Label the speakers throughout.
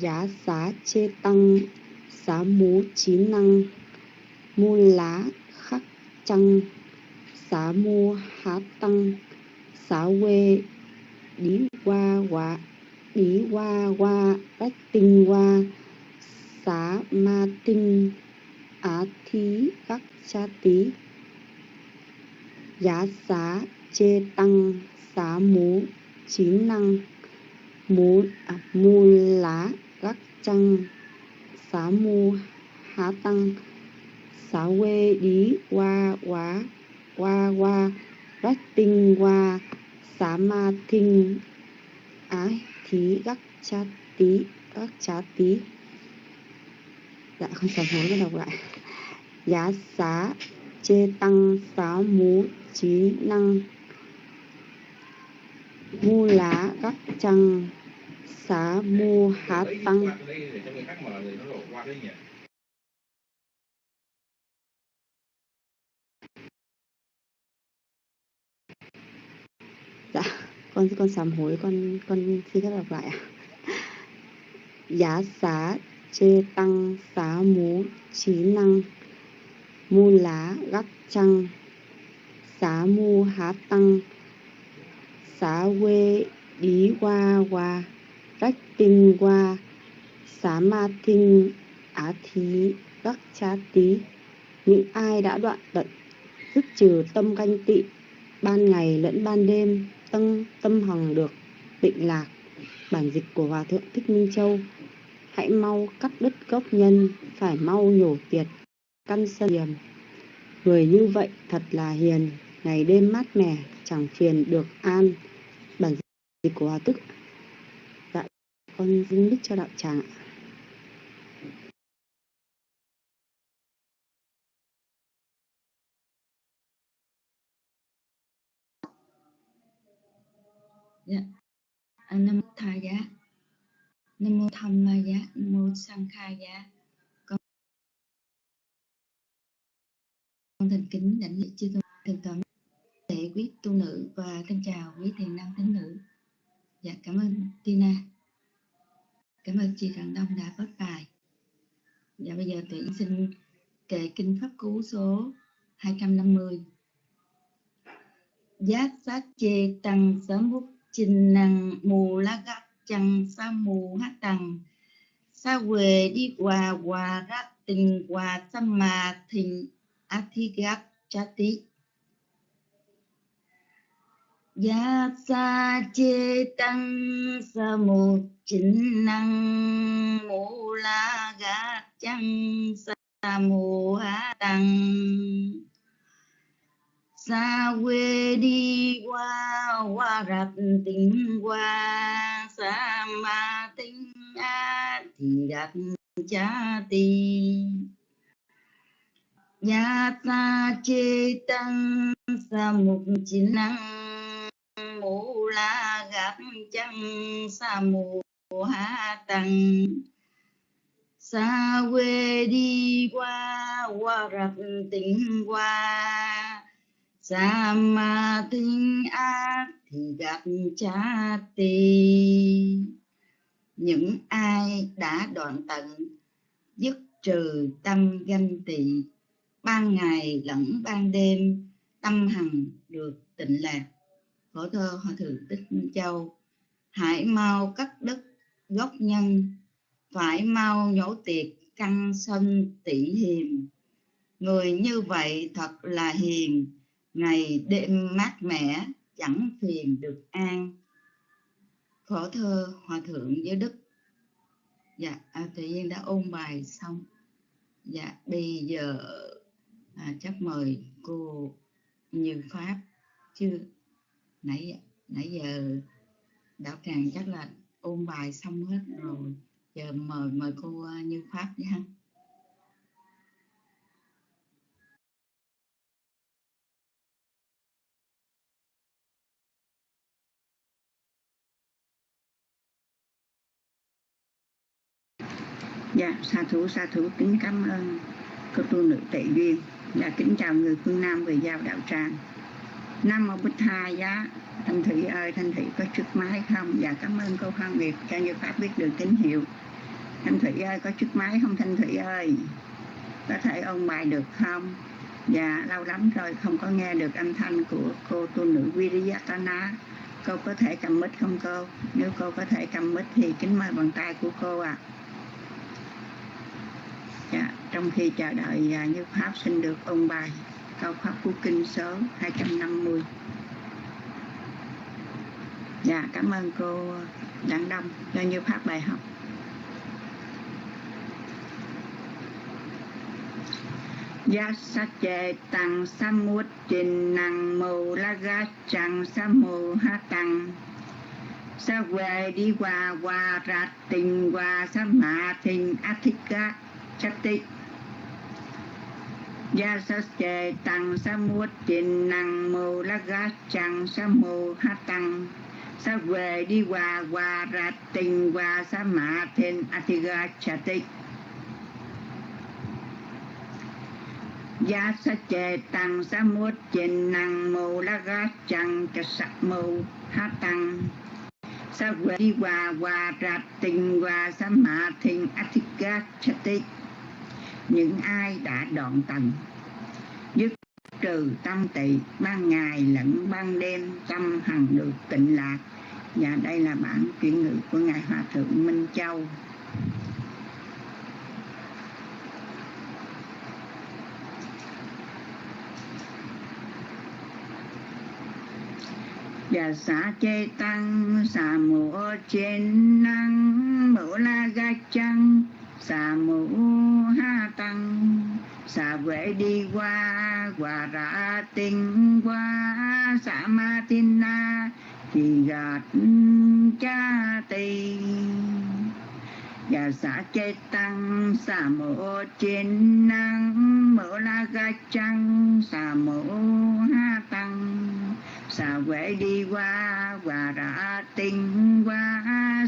Speaker 1: giá xá chê tăng xá mú chí năng mu lá khắc trăng xá mu há tăng xá quê đi qua quả đi qua qua bách tinh qua xá ma tinh á thí các cha tí giá xá chê tăng xá mú trí năng mú à, mu lá các chăng xá mu há tăng, xá quê đi qua quá, qua qua, rách tinh qua, xá ma thinh. Ái thí gắc cha tí các cha tí dạ không sám hối và đọc lại. Giá xá chê tăng, xá mú trí năng. Mu lá gắc chăng xá mu há tăng. Dạ con con sám hối, con con xin phép đọc lại ạ. Giá xá chê tăng, xá mú trí năng, mu lá gắc trăng. Xá mu há tăng, xá quê đi qua qua tinh qua xá ma tinh á thí các cha tí những ai đã đoạn tận dứt trừ tâm ganh tị, ban ngày lẫn ban đêm tâm tâm hằng được, tịnh lạc. Bản dịch của hòa thượng thích minh châu, hãy mau cắt đứt gốc nhân, phải mau nhổ tiệt, căn sân hiểm người như vậy thật là hiền, ngày đêm mát mẻ, chẳng phiền được an. Bản dịch của hòa tức con dính đức cho đạo tràng ạ.
Speaker 2: Dạ. À, nam mô tha giá. Nam mô tham ma giá. Nam mô sang kha giá. Con con thành kính đảnh lễ chư tôn thượng tọa để quý tu nữ và thân chào quý thiền nam tín nữ. Dạ cảm ơn tina cảm ơn chị Trần Đông đã phát bài. Dạ bây giờ tuyển xin kệ kinh pháp cú số 250 giác sát chê tăng sớm bút trình năng mù la gắt chăng sa mù hát tăng sa quê đi qua qua rát tình qua sa mà thình athigat chati gia sa chê tăng sa mù chính năng mô la gát chăng sa mô ha tăng xa quê đi qua qua rạch tình qua xa ma tinh a thì đặt cha tỳ ya ta chê tăng sa mục chính năng mù la gặp chân, sa mù ha tăng xa quê đi qua qua rập tình qua. Xa ma tinh ác thì gặp cha tì những ai đã đoạn tận, dứt trừ tâm ganh tị, ban ngày lẫn ban đêm, tâm hằng được tịnh lạc khổ thơ hòa thượng tích châu. Hãy mau cắt đất gốc nhân. Phải mau nhổ tiệt căn sân tỷ hiềm. Người như vậy thật là hiền ngày đêm mát mẻ chẳng phiền được an. Khổ thơ hòa thượng giới đức. Dạ à, tự nhiên đã ôn bài xong. Dạ bây giờ à, chắc mời cô như pháp chưa nãy nãy giờ đạo tràng chắc là ôn bài xong hết rồi giờ mời mời cô à, như pháp nha
Speaker 3: Dạ, sa thú sa thú kính cảm ơn cô tu nữ tệ duyên. Dạ, kính chào người phương Nam về giao đạo tràng. Nam mô Bích Tha giá. Thanh Thủy ơi, Thanh Thủy có trước máy không? Dạ, cảm ơn cô Phan Việt. Cho như Pháp biết được tín hiệu. thanh thủy ơi có chức máy không thanh thủy ơi? Có thể ôn bài được không? Dạ lâu lắm rồi không có nghe được âm thanh của cô tu nữ Viriyatana. Cô có thể cầm mic không cô? Nếu cô có thể cầm mic thì kính mời bàn tay của cô ạ. À. dạ trong khi chờ đợi à, như pháp xin được ôn bài câu pháp của kinh số 250 dạ cảm ơn cô đặng đông cho như phát bài học. Ya sa chê tăng sa mút trình năng mù, la ga chẳng sa mù ha tăng Sa quê đi qua qua ra tình qua sa mạ tình a thích ca chắc tích Gia sa chê tăng sa mút trình năng mù la ga chăng sa mù ha tăng. Sa về đi qua qua ra tình qua sa mạ thiên a thích ca tích. Giá sa chê tăng sa mút trình năng mù la ga chăng ca sa mù ha tăng. Sa về đi qua qua ra tình qua sa mạ thiên a thích tích những ai đã đoạn tận dứt trừ tâm tị, ban ngày lẫn ban đêm, tâm hằng được tịnh lạc. Và đây là bản chuyển ngữ của ngài hòa thượng minh châu. Và xã chê tăng xà mùa trên năng mũ la ga chăng xà mũ ha tăng, xà vệ đi qua quả ra tinh qua, xà ma tin na, thì gạt cha tì và xã chê tăng, xà mộ trên năng mộ la ga trăng, xà mộ ha tăng, xà quệ đi qua quả ra tinh qua,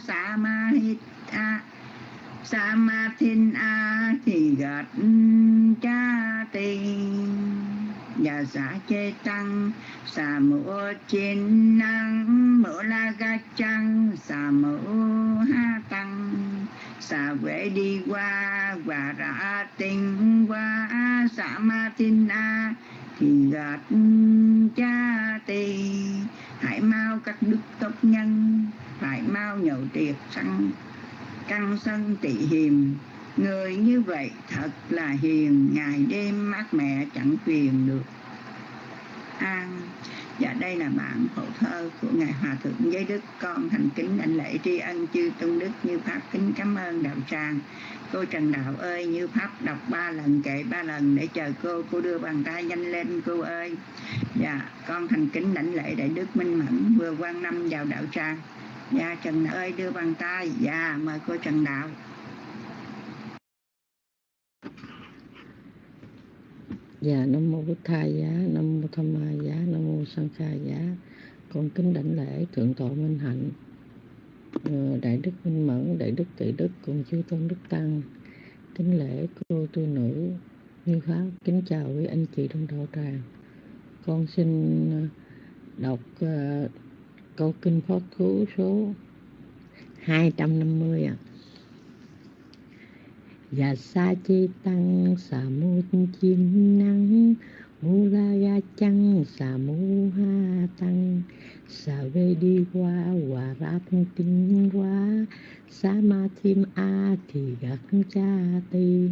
Speaker 3: xà ma hít a sa ma a thì gạt cha tì và giả chê tăng xà mũ trên năng mũ la ga trăng xà mũ ha tăng xà quệ đi qua và ra tình, qua. Xà ma tin a thì gạt cha tì hãy mau các đức tốt nhân phải mau nhậu tiệc sanh căn sân tị hiềm. Người như vậy thật là hiền, ngày đêm mát mẹ chẳng phiền được. An và đây là bản phổ thơ của ngài hòa thượng giới đức, con thành kính đảnh lễ tri ân chư tôn đức như pháp kính cảm ơn đạo tràng. Cô trần đạo ơi, như pháp đọc ba lần kệ ba lần để chờ cô cô đưa bàn tay nhanh lên, cô ơi. Dạ con thành kính đảnh lễ đại đức minh mẫn, vừa quan năm vào đạo tràng dạ trần ơi đưa bàn tay dạ mời cô trần đạo
Speaker 4: Dạ Nam mô Bụt thai giá, Nam mô Tham Ma giá, Nam mô Sang Kha giá. Con kính đảnh lễ thượng tọa Minh Hạnh, ờ, Đại đức Minh Mẫn, Đại đức Tị đức cùng chư tôn đức tăng. Kính lễ cô tu nữ Như Pháp, kính chào quý anh chị trong đạo tràng. Con xin ờ, đọc uh, câu kinh pháp cú số 250 ạ. À và sa chi tăng, sa mu chim năng, mu la ga chăng, sa mu ha tăng, sa về đi qua, hòa ra tinh quá sa ma chim a thì gạt cha ti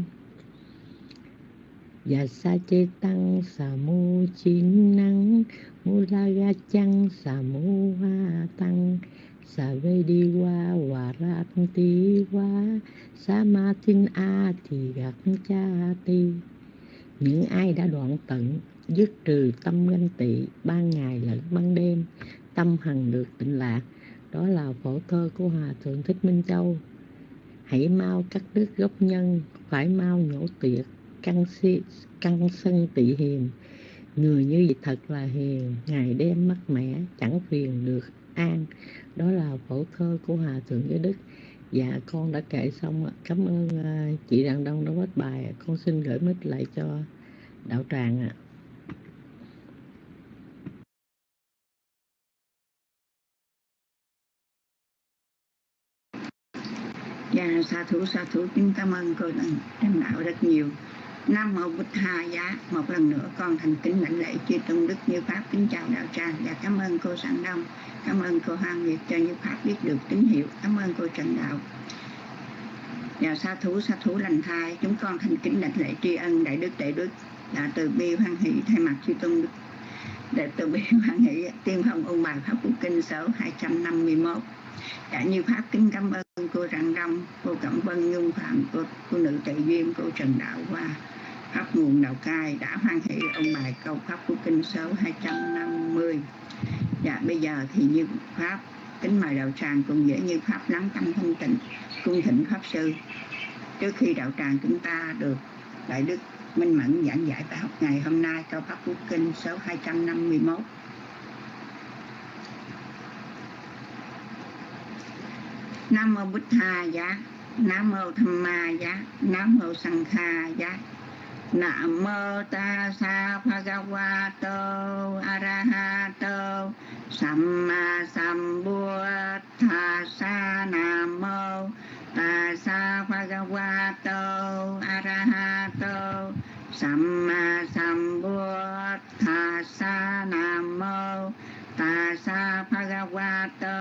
Speaker 4: và sa chê tăng, sa mu chín năng. Mu la ga chăng, sa mu ha tăng. Sa ve đi qua, hòa ra ti qua. Sa ma tin a thì gặp cha ti những ai đã đoạn tận, dứt trừ tâm ganh tị ban ngày lẫn ban đêm, tâm hằng được tịnh lạc. Đó là phổ thơ của hòa thượng thích minh châu. Hãy mau cắt đứt gốc nhân, phải mau nhổ tiệt căn si căn sân tị hiền. Người như vậy thật là hiền, ngày đêm mắc mẻ, chẳng phiền được an. Đó là phổ thơ của hòa thượng giới đức. Dạ con đã kể xong cảm ơn à, chị đàn đông đã bắt bài. Con xin gửi mít lại cho đạo tràng ạ.
Speaker 3: Dạ sa thủ sa thủ. Chúng cảm ơn cô lãnh đạo rất nhiều. Nam mô Bụt Hà Giá. Một lần nữa con thành kính lãnh lễ chư tôn đức như pháp kính chào đạo tràng và cảm ơn cô sảng Đông cảm ơn cô Hoàng Nguyệt cho như pháp biết được tín hiệu cảm ơn cô Trần Đạo. Và sa thú sa thú lành thai chúng con thành kính lãnh lễ tri ân đại đức đại đức đã từ bi hoan hỷ thay mặt chư tôn đức. Để từ bi hoan hỷ tiên phong ôn bài pháp quốc kinh số 251 cả dạ, như pháp kính cảm ơn cô Rạng Đông cô Cẩm Vân Nhung Phạm cô, cô nữ tự duyên cô Trần Đạo Hoa pháp nguồn đạo cai đã hoan hỷ ông bài câu pháp của kinh số 250 dạ bây giờ thì như pháp, kính mời đạo tràng cùng dễ như pháp lắng tâm thanh tịnh, cung thỉnh pháp sư. Trước khi đạo tràng chúng ta được đại đức minh mẫn giảng giải bài học ngày hôm nay câu pháp của kinh số 251 Nam mô Bích Tha Giá, Nam mô Tham Ma Giá, Nam mô Sang Kha Giá. Nam mô ta sa bhagavato arahato samma sambuddhassa Nam mô ta sa bhagavato arahato samma sambuddhassa Nam mô ta sa bhagavato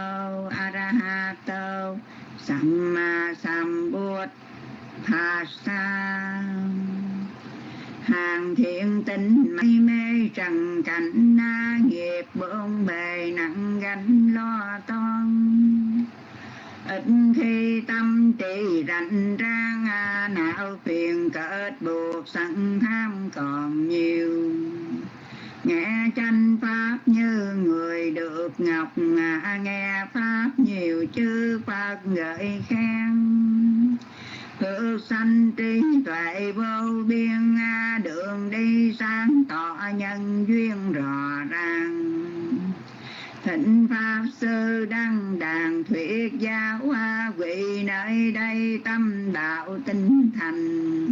Speaker 3: arahato samma sambuddhassa hàng thiện tinh mây mê trần cảnh na nghiệp bộn bề nặng gánh lo toan. Ít khi tâm trì rảnh rang à, não phiền kết buộc sẵn tham còn nhiều. Nghe tranh pháp như người được ngọc à, nghe pháp nhiều chư phật gợi khen. Hữu sanh trí tuệ vô biên, Đường đi sáng tỏ nhân duyên rõ ràng. Thịnh Pháp Sư Đăng Đàn Thuyết Giáo Hoa, Vị nơi đây tâm đạo tinh thành.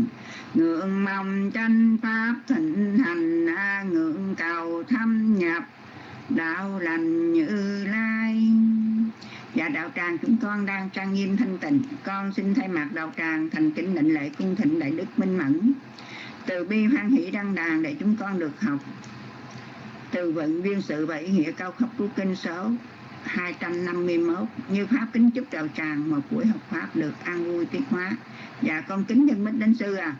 Speaker 3: Ngưỡng mong tranh Pháp thịnh hành, Ngưỡng cầu thâm nhập, đạo lành như lai. Dạ đạo tràng chúng con đang trang nghiêm thanh tịnh. Con xin thay mặt đạo tràng thành kính định lễ cung thịnh đại đức minh mẫn. Từ bi hoan hỷ đăng đàn để chúng con được học. Từ vận viên sự và ý nghĩa cao khắp của kinh số 251 Như Pháp kính chúc đạo tràng một buổi học Pháp được an vui tiết hóa. Dạ con kính nhân mít đến sư à.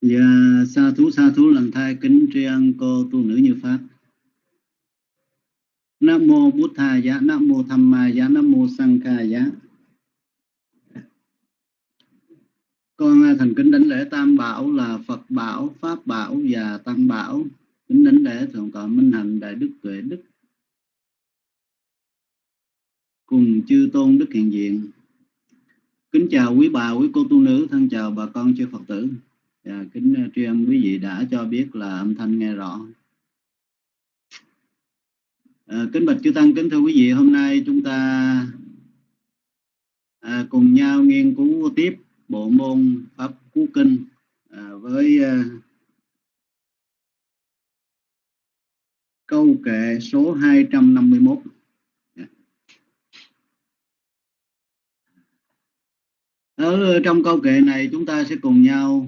Speaker 5: Dạ, sa thú sa thú lần thai kính tri ân cô tu nữ như Pháp. Nam mô Bụt Tha Giá, Nam mô Tham Ma Giá, Nam mô Sang Kha Giá. Con thành kính đánh lễ Tam Bảo là Phật Bảo, Pháp Bảo và Tăng Bảo. Kính đánh lễ Thượng tọa Minh Hạnh Đại Đức Tuệ Đức. Cùng chư tôn Đức Hiện Diện. Kính chào quý bà, quý cô tu nữ, thân chào bà con chư Phật tử. À, kính ờ, tri ân quý vị đã cho biết là âm thanh nghe rõ. À, kính bạch chư tăng, kính thưa quý vị, hôm nay chúng ta à, cùng nhau nghiên cứu tiếp bộ môn pháp cú kinh à, với à, câu kệ số 251. Dạ. Ở trong câu kệ này chúng ta sẽ cùng nhau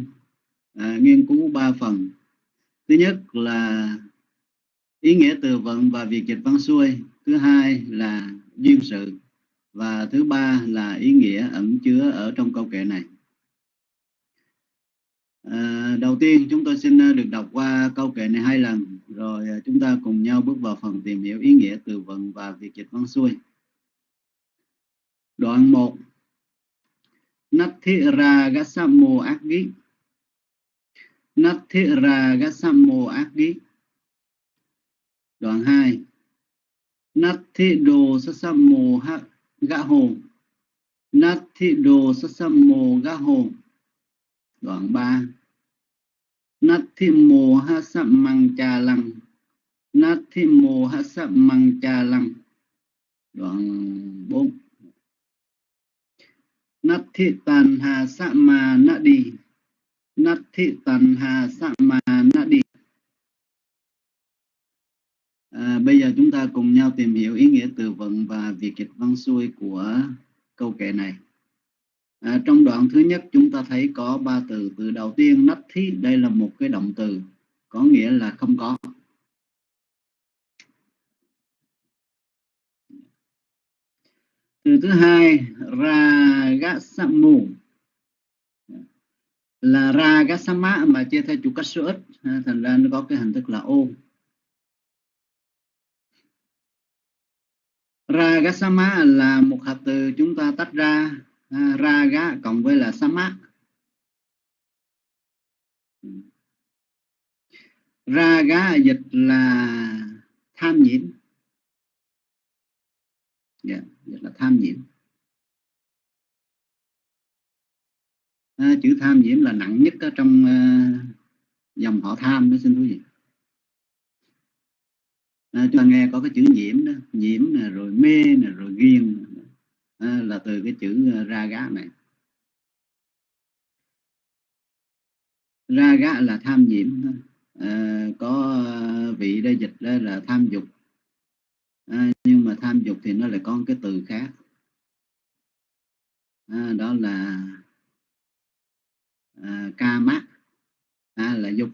Speaker 5: à, nghiên cứu ba phần. Thứ nhất là ý nghĩa từ vựng và việc dịch văn xuôi. Thứ hai là duyên sự. Và thứ ba là ý nghĩa ẩn chứa ở trong câu kệ này. À, đầu tiên chúng tôi xin à, được đọc qua câu kệ này hai lần. Rồi à, chúng ta cùng nhau bước vào phần tìm hiểu ý nghĩa từ vựng và việc dịch văn xuôi. Đoạn 1 Nathira Gassamo akgi, Aggi Nathira Gassamo akgi. Đoạn 2 Nathido Sassamo Gã Hồ Nathido Sassamo Gã Hồ Đoạn 3 Nathimo Hasamang Cha Lăng Nathimo Hasamang Cha Lăng Đoạn 4 nát thị tàn hà sạ mà nạ đi nát thị tàn hà sạ mà nạ đi à, bây giờ chúng ta cùng nhau tìm hiểu ý nghĩa từ vựng và việc dịch văn xuôi của câu kệ này. À, trong đoạn thứ nhất chúng ta thấy có ba từ. Từ đầu tiên nát thị đây là một cái động từ có nghĩa là không có. Từ thứ hai, ragasamu. Là ragasama mà chia theo chủ cách số ít thành ra nó có cái hình thức là ô. Ragasama là một hợp từ chúng ta tách ra raga cộng với là sama raga dịch là tham nhiễm yeah rất là tham nhiễm. À, chữ tham nhiễm là nặng nhất ở trong uh, dòng họ tham đó xin quý vị. À, chúng ta nghe có cái chữ nhiễm đó nhiễm nè rồi mê nè rồi ghiền à, là từ cái chữ uh, ra gá này. Ra gá là tham nhiễm à, có vị đây dịch đây là tham dục à, nhưng mà tham dục thì nó lại có một cái từ khác. À, đó là à, ca mát. À, là dục.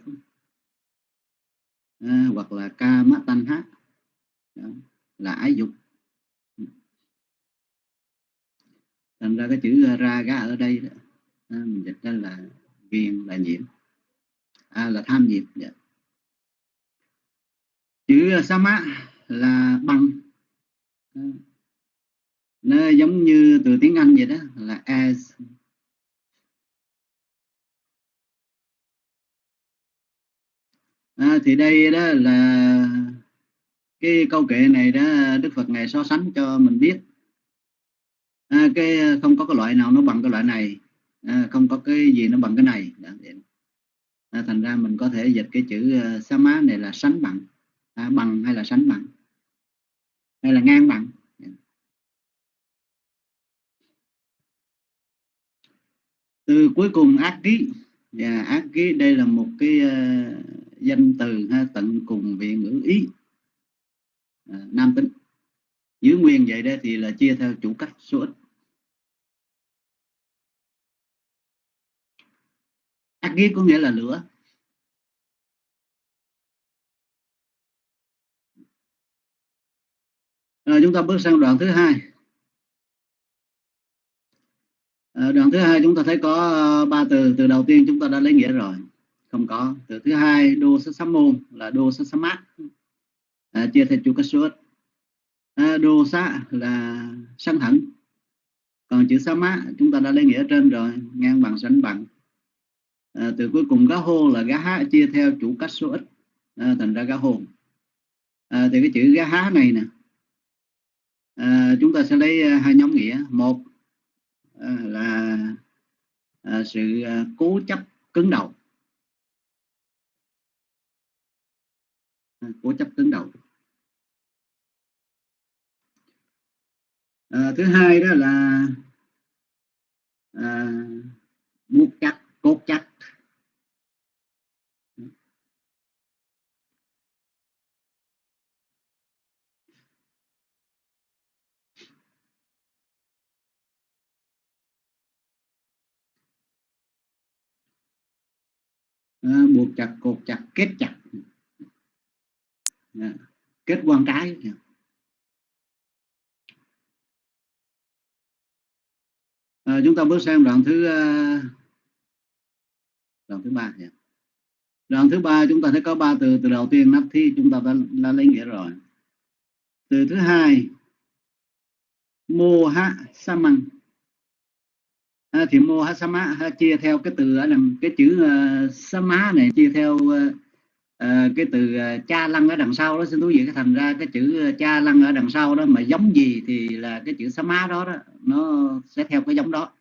Speaker 5: À, hoặc là ca mát tanh hát. Là ái dục. Thành ra cái chữ ra ga ở đây đó, à, mình dịch ra là ghiền là nhiễm. À, là tham nhiễm dạ. chữ sa mát là bằng. Nó giống như từ tiếng Anh vậy đó là as. À, thì đây đó là cái câu kệ này đó Đức Phật ngài so sánh cho mình biết. À, cái à, không có cái loại nào nó bằng cái loại này. À, không có cái gì nó bằng cái này. À, thành ra mình có thể dịch cái chữ uh, sa má này là sánh bằng. À, bằng hay là sánh bằng? Hay là ngang bằng. Từ cuối cùng ác ký. Và ác ký đây là một cái uh, danh từ ha, tận cùng về ngữ ý. À, nam tính. Giữ nguyên vậy đó thì là chia theo chủ cách số ít. Ác ký có nghĩa là lửa. Rồi chúng ta bước sang đoạn thứ hai. À, đoạn thứ hai chúng ta thấy có ờ, ba từ. Từ đầu tiên chúng ta đã lấy nghĩa rồi. Không có. Từ thứ hai đô sát sám môn là đô sát sám mát. À, chia theo chủ cách suốt À, đô sát là sanh thẳng Còn chữ sám mát chúng ta đã lấy nghĩa trên rồi. Ngang bằng sánh bằng. À, từ cuối cùng gá hô là gá há chia theo chủ cách số ít. À, thành ra gá hồn. À, thì cái chữ gá há này nè à, chúng ta sẽ lấy à, hai nhóm nghĩa. Một à, là à, sự à, cố chấp cứng đầu. À, cố chấp cứng đầu. À, thứ hai đó là à, buộc chặt cốt chặt. À, buộc chặt cột chặt kết chặt. À, kết quan trái. Dạ. À, chúng ta bước sang đoạn thứ uh, đoạn thứ ba. Dạ. Đoạn thứ ba chúng ta thấy có ba từ từ đầu tiên nắp thi chúng ta đã, đã lấy nghĩa rồi. Từ thứ hai mô ha sa măng à, thì mô hasama ha, chia theo cái từ ở đằng cái chữ ờ, uh, sama này chia theo uh, cái từ uh, cha lăng ở đằng sau đó. Xin thú vị cái thành ra cái chữ uh, cha lăng ở đằng sau đó mà giống gì thì là cái chữ sama đó đó nó sẽ theo cái giống đó.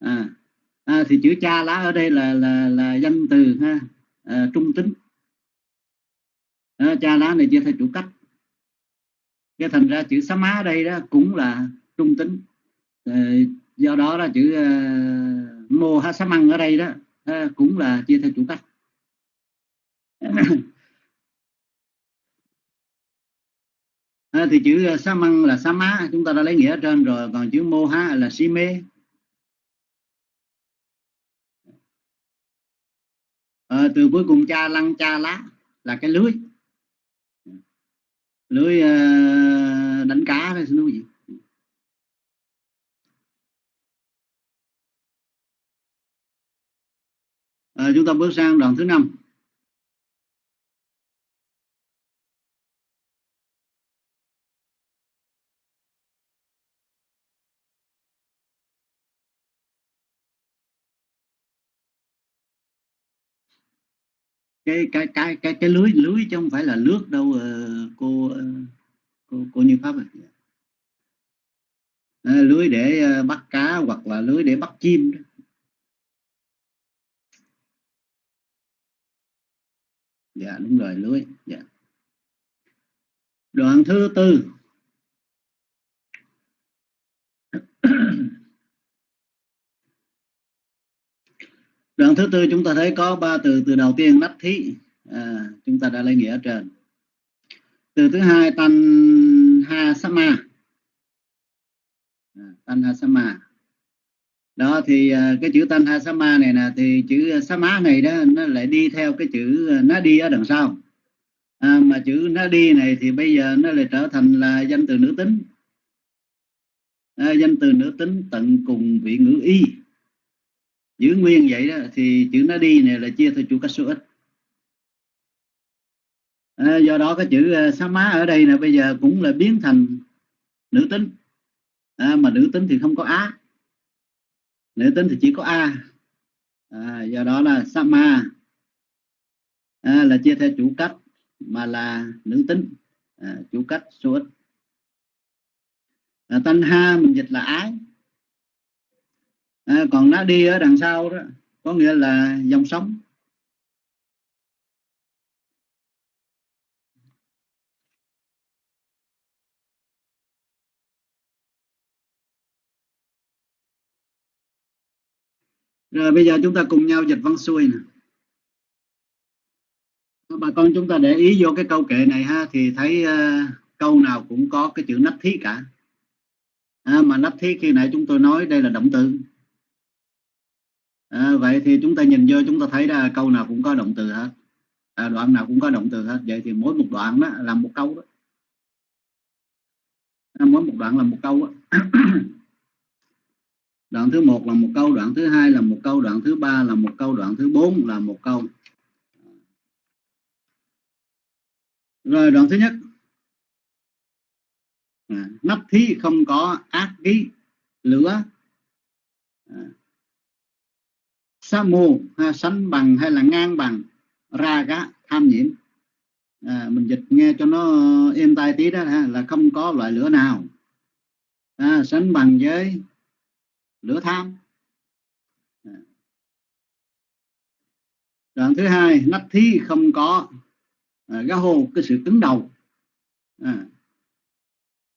Speaker 5: À, à, thì chữ cha lá ở đây là là là danh từ ha à, trung tính. À, cha lá này chia theo chủ cách. Cái thành ra chữ sama ở đây đó cũng là trung tính. Ờ, do đó là chữ uh, mô ha sa măng ở đây đó uh, cũng là chia theo chủ cách à, ờ, thì chữ sa măng là sa má chúng ta đã lấy nghĩa ở trên rồi còn chữ mô ha là si mê. À, từ cuối cùng cha lăng cha lá là cái lưới. Lưới uh, đánh cá hay xin quý vị. À, chúng ta bước sang đoạn thứ năm cái cái cái cái cái lưới lưới chứ không phải là nước đâu ờ, cô ờ, cô cô như pháp à. Lưới để bắt cá hoặc là lưới để bắt chim đó. Dạ đúng rồi lưới dạ. Đoạn thứ tư. Đoạn thứ tư chúng ta thấy có ba từ từ đầu tiên nắp thí. À, chúng ta đã lấy nghĩa ở trên. Từ thứ hai tan ha sama à, tan ha sama đó thì à, cái chữ tanha sama này nè thì chữ à, sama này đó nó lại đi theo cái chữ à, nó đi ở đằng sau. À, mà chữ nó đi này thì bây giờ nó lại trở thành là danh từ nữ tính. À, danh từ nữ tính tận cùng vị ngữ y. Giữ nguyên vậy đó thì chữ nó đi này là chia theo chủ cách số ít. À, do đó cái chữ Sama sa má ở đây là bây giờ cũng là biến thành nữ tính. À, mà nữ tính thì không có á nữ tính thì chỉ có a. À, do đó là sama. À, là chia theo chủ cách mà là nữ tính. À, chủ cách số ít. À, tân ha mình dịch là ái. À, còn nó đi ở đằng sau đó có nghĩa là dòng sống rồi bây giờ chúng ta cùng nhau dịch văn xuôi nè. Bà con chúng ta để ý vô cái câu kệ này ha thì thấy uh, câu nào cũng có cái chữ nắp thí cả. À, mà nắp thí khi nãy chúng tôi nói đây là động từ. À, vậy thì chúng ta nhìn vô chúng ta thấy là câu nào cũng có động từ hết. À, đoạn nào cũng có động từ hết. Vậy thì mỗi một đoạn đó là một câu đó. À, mỗi một đoạn là một câu đó. đoạn thứ một là một câu đoạn thứ hai là một câu đoạn thứ ba là một câu đoạn thứ bốn là một câu. Rồi đoạn thứ nhất. À, nắp thí không có ác ký lửa. À, sa mù ha, sánh bằng hay là ngang bằng ra gá tham nhiễm. À, mình dịch nghe cho nó êm tai tí đó ha, là không có loại lửa nào. À, sánh bằng với lửa tham. Đoạn thứ hai nách thí không có à, gá hồ cái sự cứng đầu. À,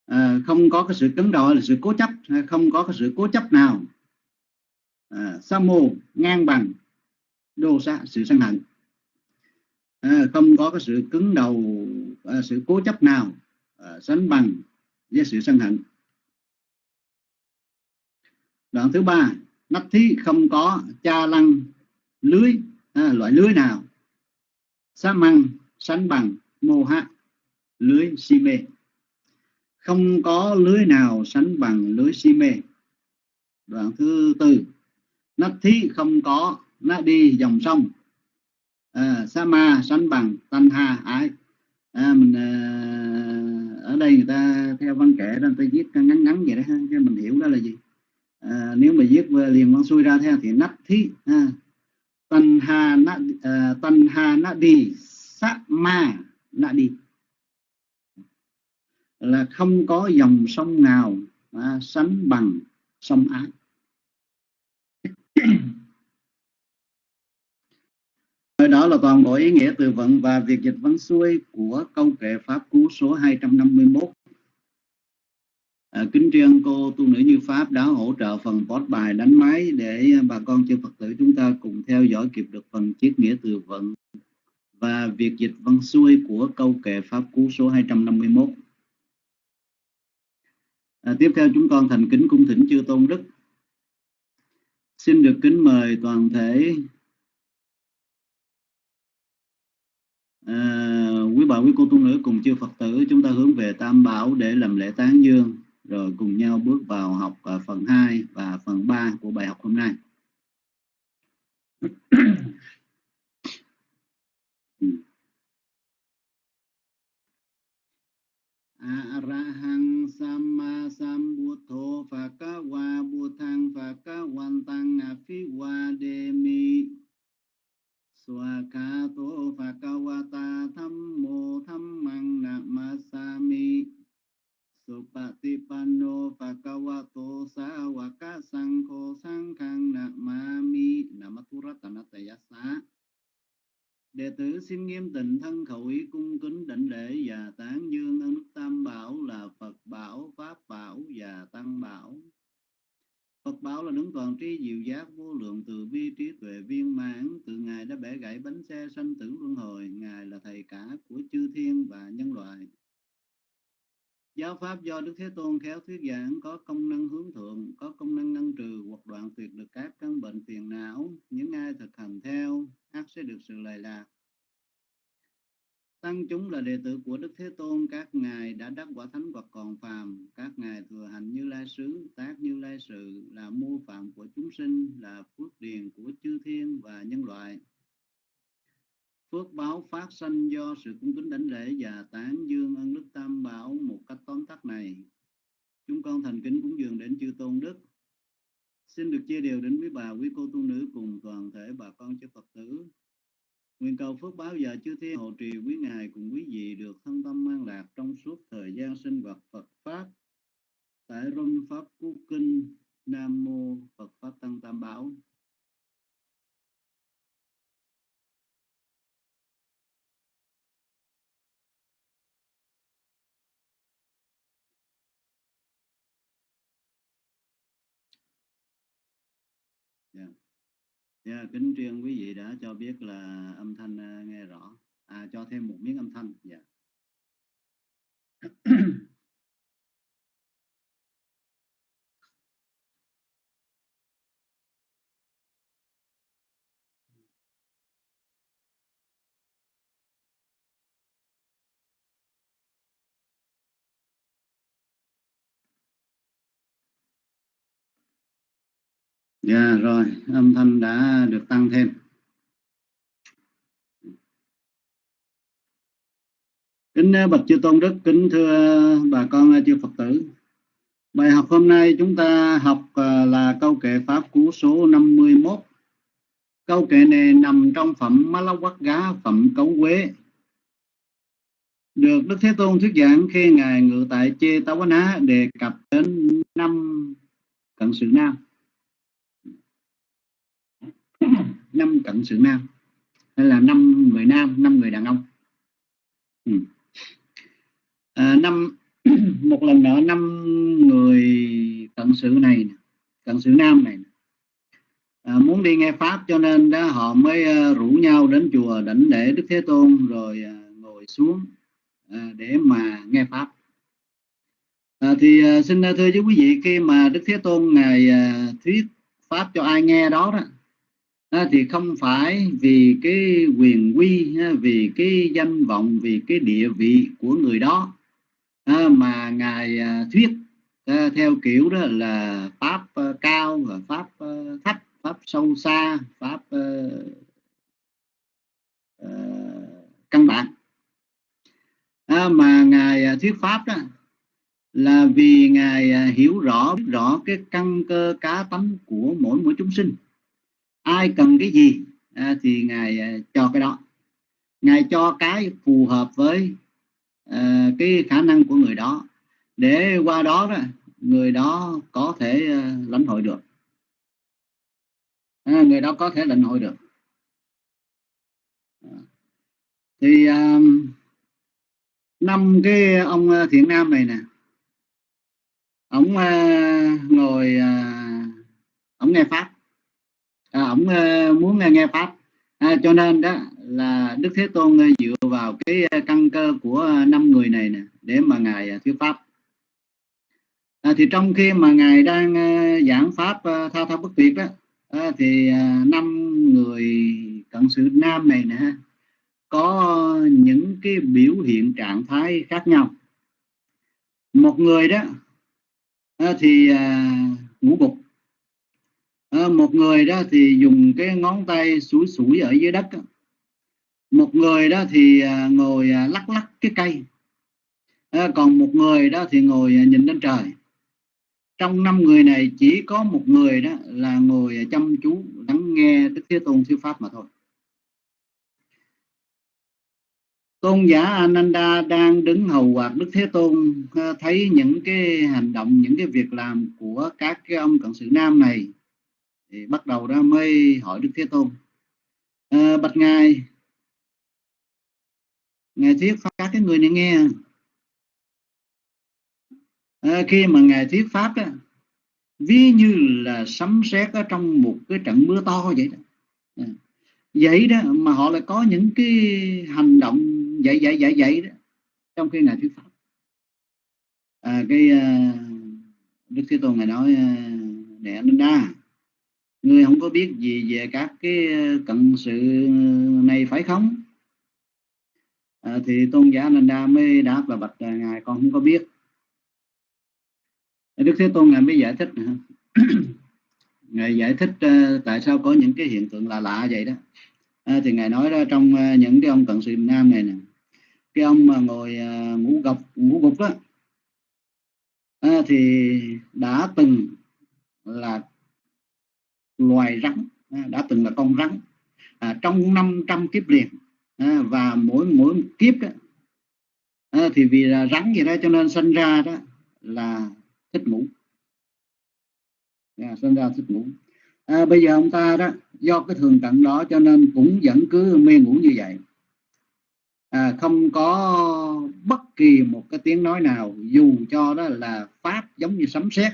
Speaker 5: à, không có cái sự cứng đầu là sự cố chấp à, không có cái sự cố chấp nào. À, sa mô ngang bằng đô sa sự sân hận. À, không có cái sự cứng đầu à, sự cố chấp nào à, sánh bằng với sự sân hận đoạn thứ ba nắp thí không có cha lăng lưới à, loại lưới nào? Sa măng sánh bằng mô ha lưới si mê. Không có lưới nào sánh bằng lưới si mê. Đoạn thứ tư nắp thí không có nó đi dòng sông. À, sa ma sánh bằng tanh ha ái. À, mình à, ở đây người ta theo văn kệ đó người ta viết ngắn ngắn vậy đó ha cho mình hiểu đó là gì? À, nếu mà viết à, liền văn xuôi ra theo thì nắp thí à, tân hà nã uh, tân hà nã đi sát ma nã đi. Là không có dòng sông nào à, sánh bằng sông ái. Đó là toàn bộ ý nghĩa từ vựng và việc dịch văn xuôi của câu kệ Pháp Cú số 251. À, kính tri cô tu nữ như Pháp đã hỗ trợ phần post bài đánh máy để bà con chư Phật tử chúng ta cùng theo dõi kịp được phần chiết nghĩa từ vựng và việc dịch văn xuôi của câu kệ Pháp Cú số 251. À, tiếp theo chúng con thành kính cung thỉnh chư Tôn Đức. Xin được kính mời toàn thể à, quý bà quý cô tu nữ cùng chư Phật tử chúng ta hướng về Tam Bảo để làm lễ tán dương rồi cùng nhau bước vào học à, phần 2 và phần 3 của bài học hôm nay. Arahang Samma Sambuddho Phakawa Buddhang Phakawantang Afiwademi Swakato Phakawata Thammo Thammang Namasami Supatipano Phakawato Sawaka Sangho Sangkang Namami Namaturatanatayasa Đệ tử xin nghiêm tịnh thân khẩu ý cung kính đảnh lễ và tán dương ơn đức Tam Bảo là Phật Bảo, Pháp Bảo và Tăng Bảo. Phật Bảo là đứng toàn tri diệu giác vô lượng từ bi trí tuệ viên mãn, từ Ngài đã bẻ gãy bánh xe sanh tử luân hồi, Ngài là thầy cả của chư thiên và nhân loại. Giáo pháp do Đức Thế Tôn khéo thuyết giảng có công năng hướng thượng, có công năng ngăn trừ hoặc đoạn tuyệt được các căn bệnh phiền não. Những ai thực hành theo, ác sẽ được sự lợi lạc. Tăng chúng là đệ tử của Đức Thế Tôn, các ngài đã đắc quả thánh hoặc còn phàm, các ngài thừa hành như lai sứ, tác như lai sự, là mô phạm của chúng sinh, là phước điền của chư thiên và nhân loại. Phước báo phát sanh do sự cung kính đảnh lễ và tán dương ân đức tam bảo một cách tóm tắt này. Chúng con thành kính cúng dường đến chư tôn đức. Xin được chia đều đến quý bà, quý cô tu nữ cùng toàn thể bà con chư Phật tử. Nguyện cầu phước báo và chư thiên hộ trì quý ngài cùng quý vị được thân tâm an lạc trong suốt thời gian sinh hoạt Phật Pháp. Tại Rung Pháp Cú Kinh Nam Mô Phật Pháp Tăng Tam Bảo. Yeah, kính truyền quý vị đã cho biết là âm thanh à, nghe rõ. À, cho thêm một miếng âm thanh. Dạ. Dạ rồi, âm thanh đã được tăng thêm. Kính ờ, bạch chư tôn đức, kính thưa bà con ờ, chư Phật tử. Bài học hôm nay chúng ta học ờ, là câu kệ pháp cú số 51. Câu kệ này nằm trong phẩm Malawat Gá, phẩm Cấu Quế. Được Đức Thế Tôn thuyết giảng khi Ngài ngự tại Chê Táo Ná đề cập đến năm cận sự nam năm cận sự nam. Hay là năm người nam năm người đàn ông. Ừ. à, năm một lần nữa năm người cận sự này cận sự nam này à, muốn đi nghe pháp cho nên đó họ mới uh, rủ nhau đến chùa đảnh lễ đức thế tôn rồi uh, ngồi xuống uh, để mà nghe pháp. À, thì uh, xin thưa với quý vị khi mà đức thế tôn ngài uh, thuyết pháp cho ai nghe đó đó thì không phải vì cái quyền quy vì cái danh vọng vì cái địa vị của người đó mà ngài à, thuyết theo kiểu đó là pháp à, cao và pháp à, thấp pháp sâu xa pháp uh, căn bản. Mà ngài à, thuyết pháp đó là vì ngài à, hiểu rõ biết rõ cái căn cơ cá tánh của mỗi mỗi chúng sinh ai cần cái gì à, thì ngài à, cho cái đó. Ngài cho cái phù hợp với à, cái khả năng của người đó. Để qua đó đó người đó có thể à, lãnh hội được. À, người đó có thể lãnh hội được. À, thì à, năm cái ông à, thiện nam này nè. Ông à, ngồi à, ông nghe pháp à, ông ờ, muốn ờ, nghe, pháp. À, cho nên đó là đức thế tôn ờ, dựa vào cái căn cơ của năm người này nè để mà ngài thuyết pháp. À, thì trong khi mà ngài đang giảng pháp tha tha bất tuyệt đó à, thì năm người cận sự nam này nè có những cái biểu hiện trạng thái khác nhau. Một người đó thì ngủ gục. Ờ, một người đó thì dùng cái ngón tay sủi sủi ở dưới đất một người đó thì à, ngồi à, lắc lắc cái cây. Ờ, còn một người đó thì ngồi à, nhìn lên trời. Trong năm người này chỉ có một người đó là ngồi chăm chú, lắng nghe Đức Thế Tôn, thuyết pháp mà thôi. Tôn giả Ananda đang đứng hầu quạt Đức Thế Tôn ờ, thấy những cái hành động, những cái việc làm của các cái ông cận sự nam này thì bắt đầu ra mới hỏi Đức Thế Tôn. À, bạch ngài ngài thuyết pháp các cái người này nghe. À, khi mà ngài thuyết pháp đó, ví như là sấm sét ở trong một cái trận mưa to vậy đó. À, vậy đó mà họ lại có những cái hành động vậy vậy vậy vậy đó trong khi ngài thuyết pháp. À, cái uh, đức thế tôn ngài nói uh, để anh đa người không có biết gì về các cái ờ, cận sự này phải không? À, thì tôn giả Nanda mới đáp là bạch à, ngài con không có biết. Đức Thế Tôn ngài mới giải thích ngài giải thích uh, tại sao có những cái hiện tượng lạ lạ vậy đó. À, thì ngài nói đó trong uh, những cái ông cận sự nam này nè. Cái ông mà ngồi uh, ngủ gục ngủ gục đó. À, thì đã từng là loài rắn à, đã từng là con rắn à, trong 500 kiếp liền à, và mỗi mỗi kiếp đó, à, thì vì là rắn gì đó cho nên sinh ra đó là thích ngủ. À, sinh ra thích ngủ. À, bây giờ ông ta đó do cái thường tận đó cho nên cũng vẫn cứ mê ngủ như vậy. À, không có bất kỳ một cái tiếng nói nào dù cho đó là pháp giống như sấm sét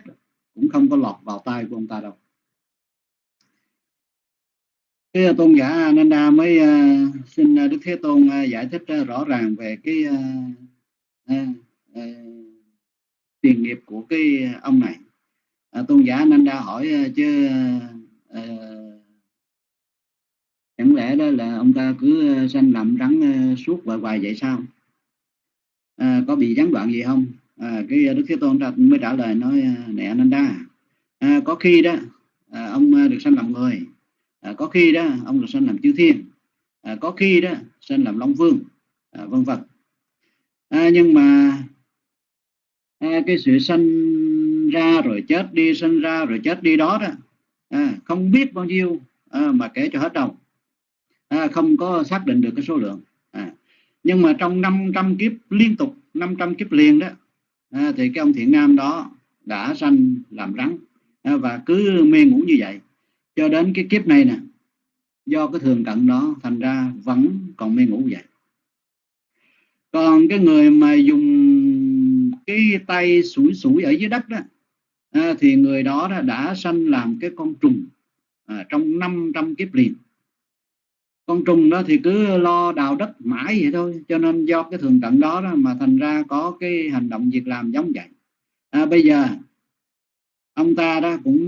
Speaker 5: cũng không có lọt vào tai của ông ta đâu cái ờ, tôn giả Ananda mới uh, xin ờ, Đức Thế Tôn uh, giải thích uh, rõ ràng về cái uh, uh, uh, tiền nghiệp của cái ông này. Uh, tôn giả Ananda hỏi uh, chứ uh, chẳng lẽ đó là ông ta cứ uh, sanh làm rắn uh, suốt hoài hoài vậy sao? Uh, có bị gián đoạn gì không? À, cái Đức Thế Tôn mới trả lời nói nè Ananda à, có khi đó à, ông được sanh làm người à, có khi đó ông được sanh làm chư thiên. À, có khi đó sanh làm long vương. À, vân vân. À, nhưng mà à, cái sự sanh ra rồi chết đi sinh ra rồi chết đi đó đó à, không biết bao nhiêu à, mà kể cho hết đầu, à, không có xác định được cái số lượng. À, nhưng mà trong 500 kiếp liên tục 500 kiếp liền đó à, thì cái ông thiện nam đó đã sanh làm rắn à, và cứ mê ngủ như vậy cho đến cái kiếp này nè do cái thường cận đó thành ra vẫn còn mê ngủ vậy. Còn cái người mà dùng cái tay sủi sủi ở dưới đất đó à, thì người đó đã, đã sanh làm cái con trùng à, trong 500 kiếp liền. Con trùng đó thì cứ lo đào đất mãi vậy thôi cho nên do cái thường cận đó, đó mà thành ra có cái hành động việc làm giống vậy. À, bây giờ ông ta đó cũng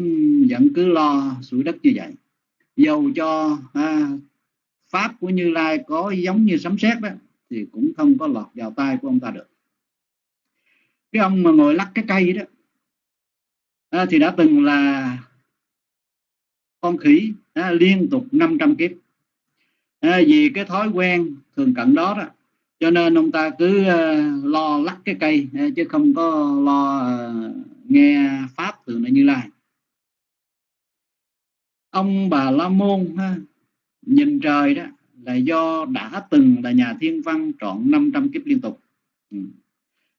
Speaker 5: vẫn cứ lo sủi đất như vậy. Dầu cho à, pháp của như lai có giống như sấm sét đó thì cũng không có lọt vào tay của ông ta được. Cái ông mà ngồi lắc cái cây đó à, thì đã từng là con khỉ à, liên tục 500 kiếp. À, vì cái thói quen thường cận đó đó cho nên ông ta cứ à, lo lắc cái cây à, chứ không có lo à, nghe pháp từ nơi như lai. Ông bà la môn ha, nhìn trời đó là do đã từng là nhà thiên văn trọn 500 kiếp liên tục. Ừ.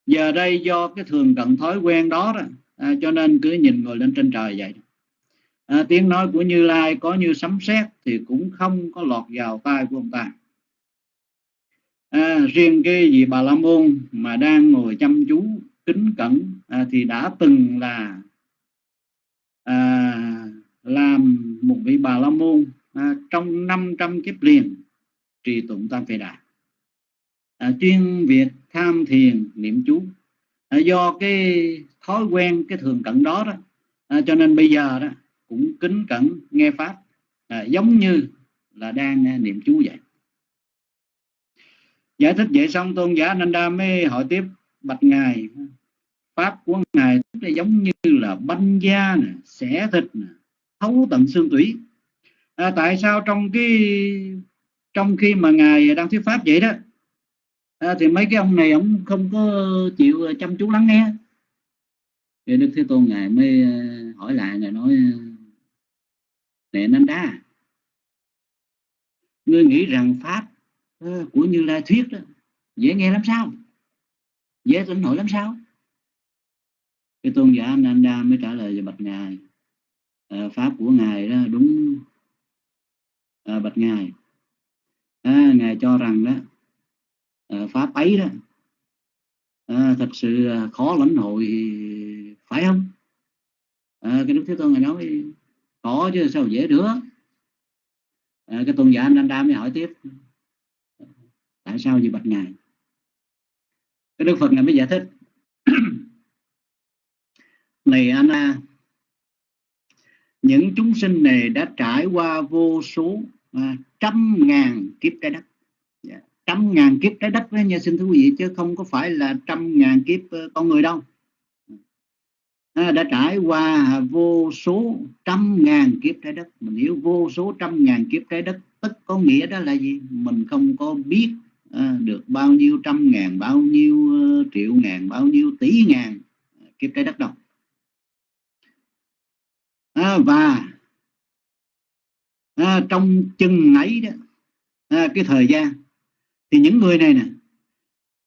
Speaker 5: giờ đây do cái thường cận thói quen đó, đó à, cho nên cứ nhìn ngồi lên trên trời vậy. À, tiếng nói của như lai có như sấm sét thì cũng không có lọt vào tai của ông ta. À, riêng cái vị bà la môn mà đang ngồi chăm chú kính cẩn à, thì đã từng là à, làm một vị bà la môn à, trong 500 kiếp liền trì tụng tam phệ đà. À, chuyên việc tham thiền niệm chú. À, do cái thói quen cái thường cận đó đó à, cho nên bây giờ đó cũng kính cẩn nghe pháp à, giống như là đang à, niệm chú vậy. Giải thích vậy xong tôn giả Nanda mới hỏi tiếp bạch ngài pháp của ngài là giống như là banh da nè xẻ thịt nè thấu tận xương tủy. À, tại sao trong cái trong khi mà ngài đang thuyết pháp vậy đó à, thì mấy cái ông này ông không có chịu à, chăm chú lắng nghe. Thì đức thế tôn ngài mới à, hỏi lại ngài nói à, nè nên đa ngươi nghĩ rằng pháp của như lai thuyết đó dễ nghe lắm sao? Dễ tin nổi lắm sao? Cái tôn giả Ananda mới trả lời về bạch ngài. À, pháp của ngài đó đúng. À, bạch ngài. À, ngài cho rằng đó à, pháp ấy đó à, thật sự khó lãnh hội phải không? À, cái đức thế tôn ngài nói có chứ sao dễ được? À, cái tôn giả Ananda mới hỏi tiếp tại sao vậy bạch ngài? Cái đức phật ngài mới giải thích. Này Anna những chúng sinh này đã trải qua vô số à, trăm ngàn kiếp trái đất. Dạ, trăm ngàn kiếp trái đất với nha xin thưa quý vị chứ không có phải là trăm ngàn kiếp uh, con người đâu. À, đã trải qua vô số trăm ngàn kiếp trái đất. Mình hiểu vô số trăm ngàn kiếp trái đất tức có nghĩa đó là gì? Mình không có biết à, được bao nhiêu trăm ngàn bao nhiêu ờ, triệu ngàn bao nhiêu tỷ ngàn ờ, kiếp trái đất đâu à, và à, trong chừng ấy đó à, cái thời gian thì những người này nè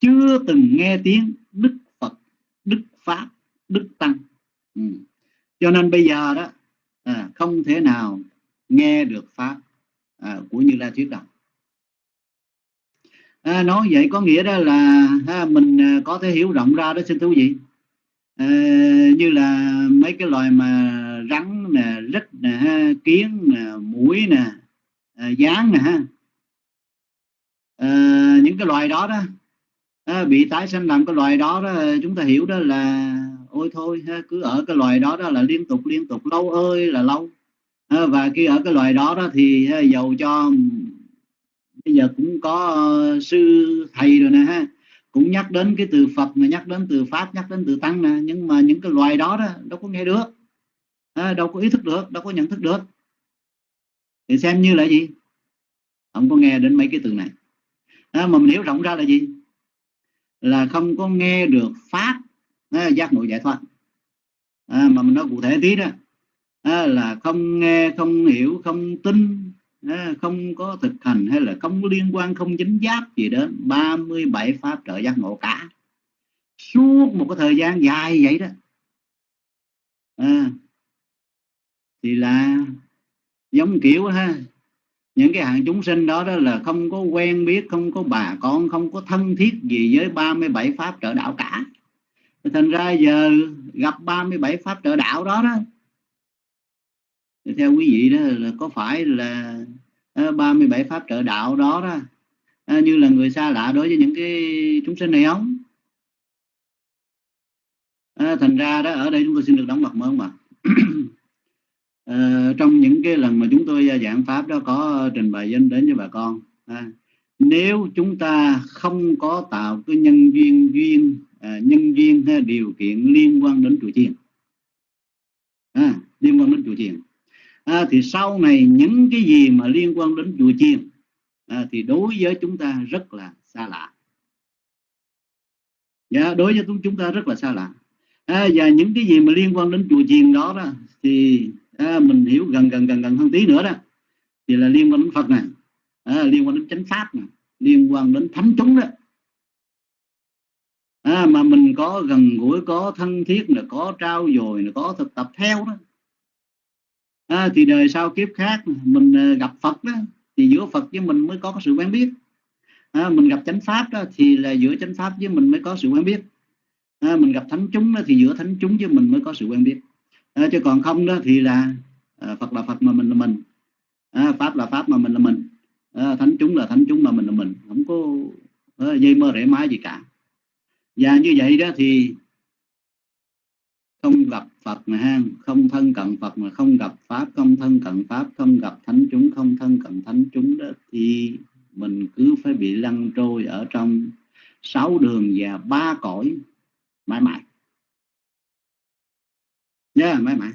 Speaker 5: chưa từng nghe tiếng đức phật đức pháp đức tăng. Ừ. cho nên bây giờ đó à, không thể nào nghe được pháp à, của như lai thuyết đạo à, nói vậy có nghĩa đó là ha, mình à, có thể hiểu rộng ra đó xin thú vị. À, như là mấy cái loài mà rắn nè rít nè ha kiến nè mũi nè à, gián nè ha. À, những cái loài đó đó à, bị tái sinh làm cái loài đó đó chúng ta hiểu đó là ôi thôi ha, cứ ở cái loài đó đó là liên tục liên tục lâu ơi là lâu. À, và khi ở cái loài đó đó thì ha, dầu cho bây giờ cũng có uh, sư thầy rồi nè ha. Cũng nhắc đến cái từ Phật mà nhắc đến từ Pháp nhắc đến từ Tăng nè. Nhưng mà những cái loài đó đó đâu có nghe được. À, đâu có ý thức được đâu có nhận thức được. Thì xem như là gì? Không có nghe đến mấy cái từ này. À, mà mình hiểu rộng ra là gì? Là không có nghe được pháp à, giác ngộ giải thoát. À, mà mình nói cụ thể tí đó. À, là không nghe không hiểu không tin không có thực hành hay là không liên quan không dính giáp gì đến 37 pháp trợ giác ngộ cả. Suốt một cái thời gian dài vậy đó. À, thì là giống kiểu ha những cái hạng chúng sinh đó đó là không có quen biết không có bà con không có thân thiết gì với 37 pháp trợ đạo cả. Thành ra giờ gặp 37 pháp trợ đạo đó đó theo quý vị đó là có phải là Ờ, 37 pháp trợ đạo đó đó. Ờ, như là người xa lạ đối với những cái chúng sinh này không? À, thành ra đó ở đây chúng tôi xin được đóng mặt mơn mà à, trong những cái lần mà chúng tôi giảng pháp đó có trình bày danh đến với bà con à, nếu chúng ta không có tạo cái nhân duyên duyên à, nhân duyên hay điều kiện liên quan đến chùa chiền à, liên quan đến chùa chiền à, thì sau này những cái gì mà liên quan đến chùa chiền à, thì đối với chúng ta rất là xa lạ. Dạ, đối với chúng ta rất là xa lạ. À, và những cái gì mà liên quan đến chùa chiền đó, đó thì à, mình hiểu gần gần gần gần hơn tí nữa đó. Thì là liên quan đến Phật này à, liên quan đến chánh pháp này liên quan đến thánh chúng đó. À, mà mình có gần gũi có thân thiết là có trao dồi là có thực tập theo đó à, thì đời sau kiếp khác mình ờ, gặp Phật đó thì giữa Phật với mình mới có sự quen biết. À, mình gặp chánh pháp đó thì là giữa chánh pháp với mình mới có sự quen biết. À, mình gặp thánh chúng đó, thì giữa thánh chúng với mình mới có sự quen biết. À, chứ còn không đó thì là à, Phật là Phật mà mình là mình. À, Pháp là Pháp mà mình là mình. À, thánh chúng là thánh chúng mà mình là mình. Không có à, dây mơ rễ mái gì cả. Và như vậy đó thì không gặp Phật mà ha không thân cận Phật mà không gặp Pháp không thân cận Pháp không gặp thánh chúng không thân cận thánh chúng đó thì mình cứ phải bị lăn trôi ở trong sáu đường và ba cõi. Mãi mãi. Nhớ yeah, mãi mãi.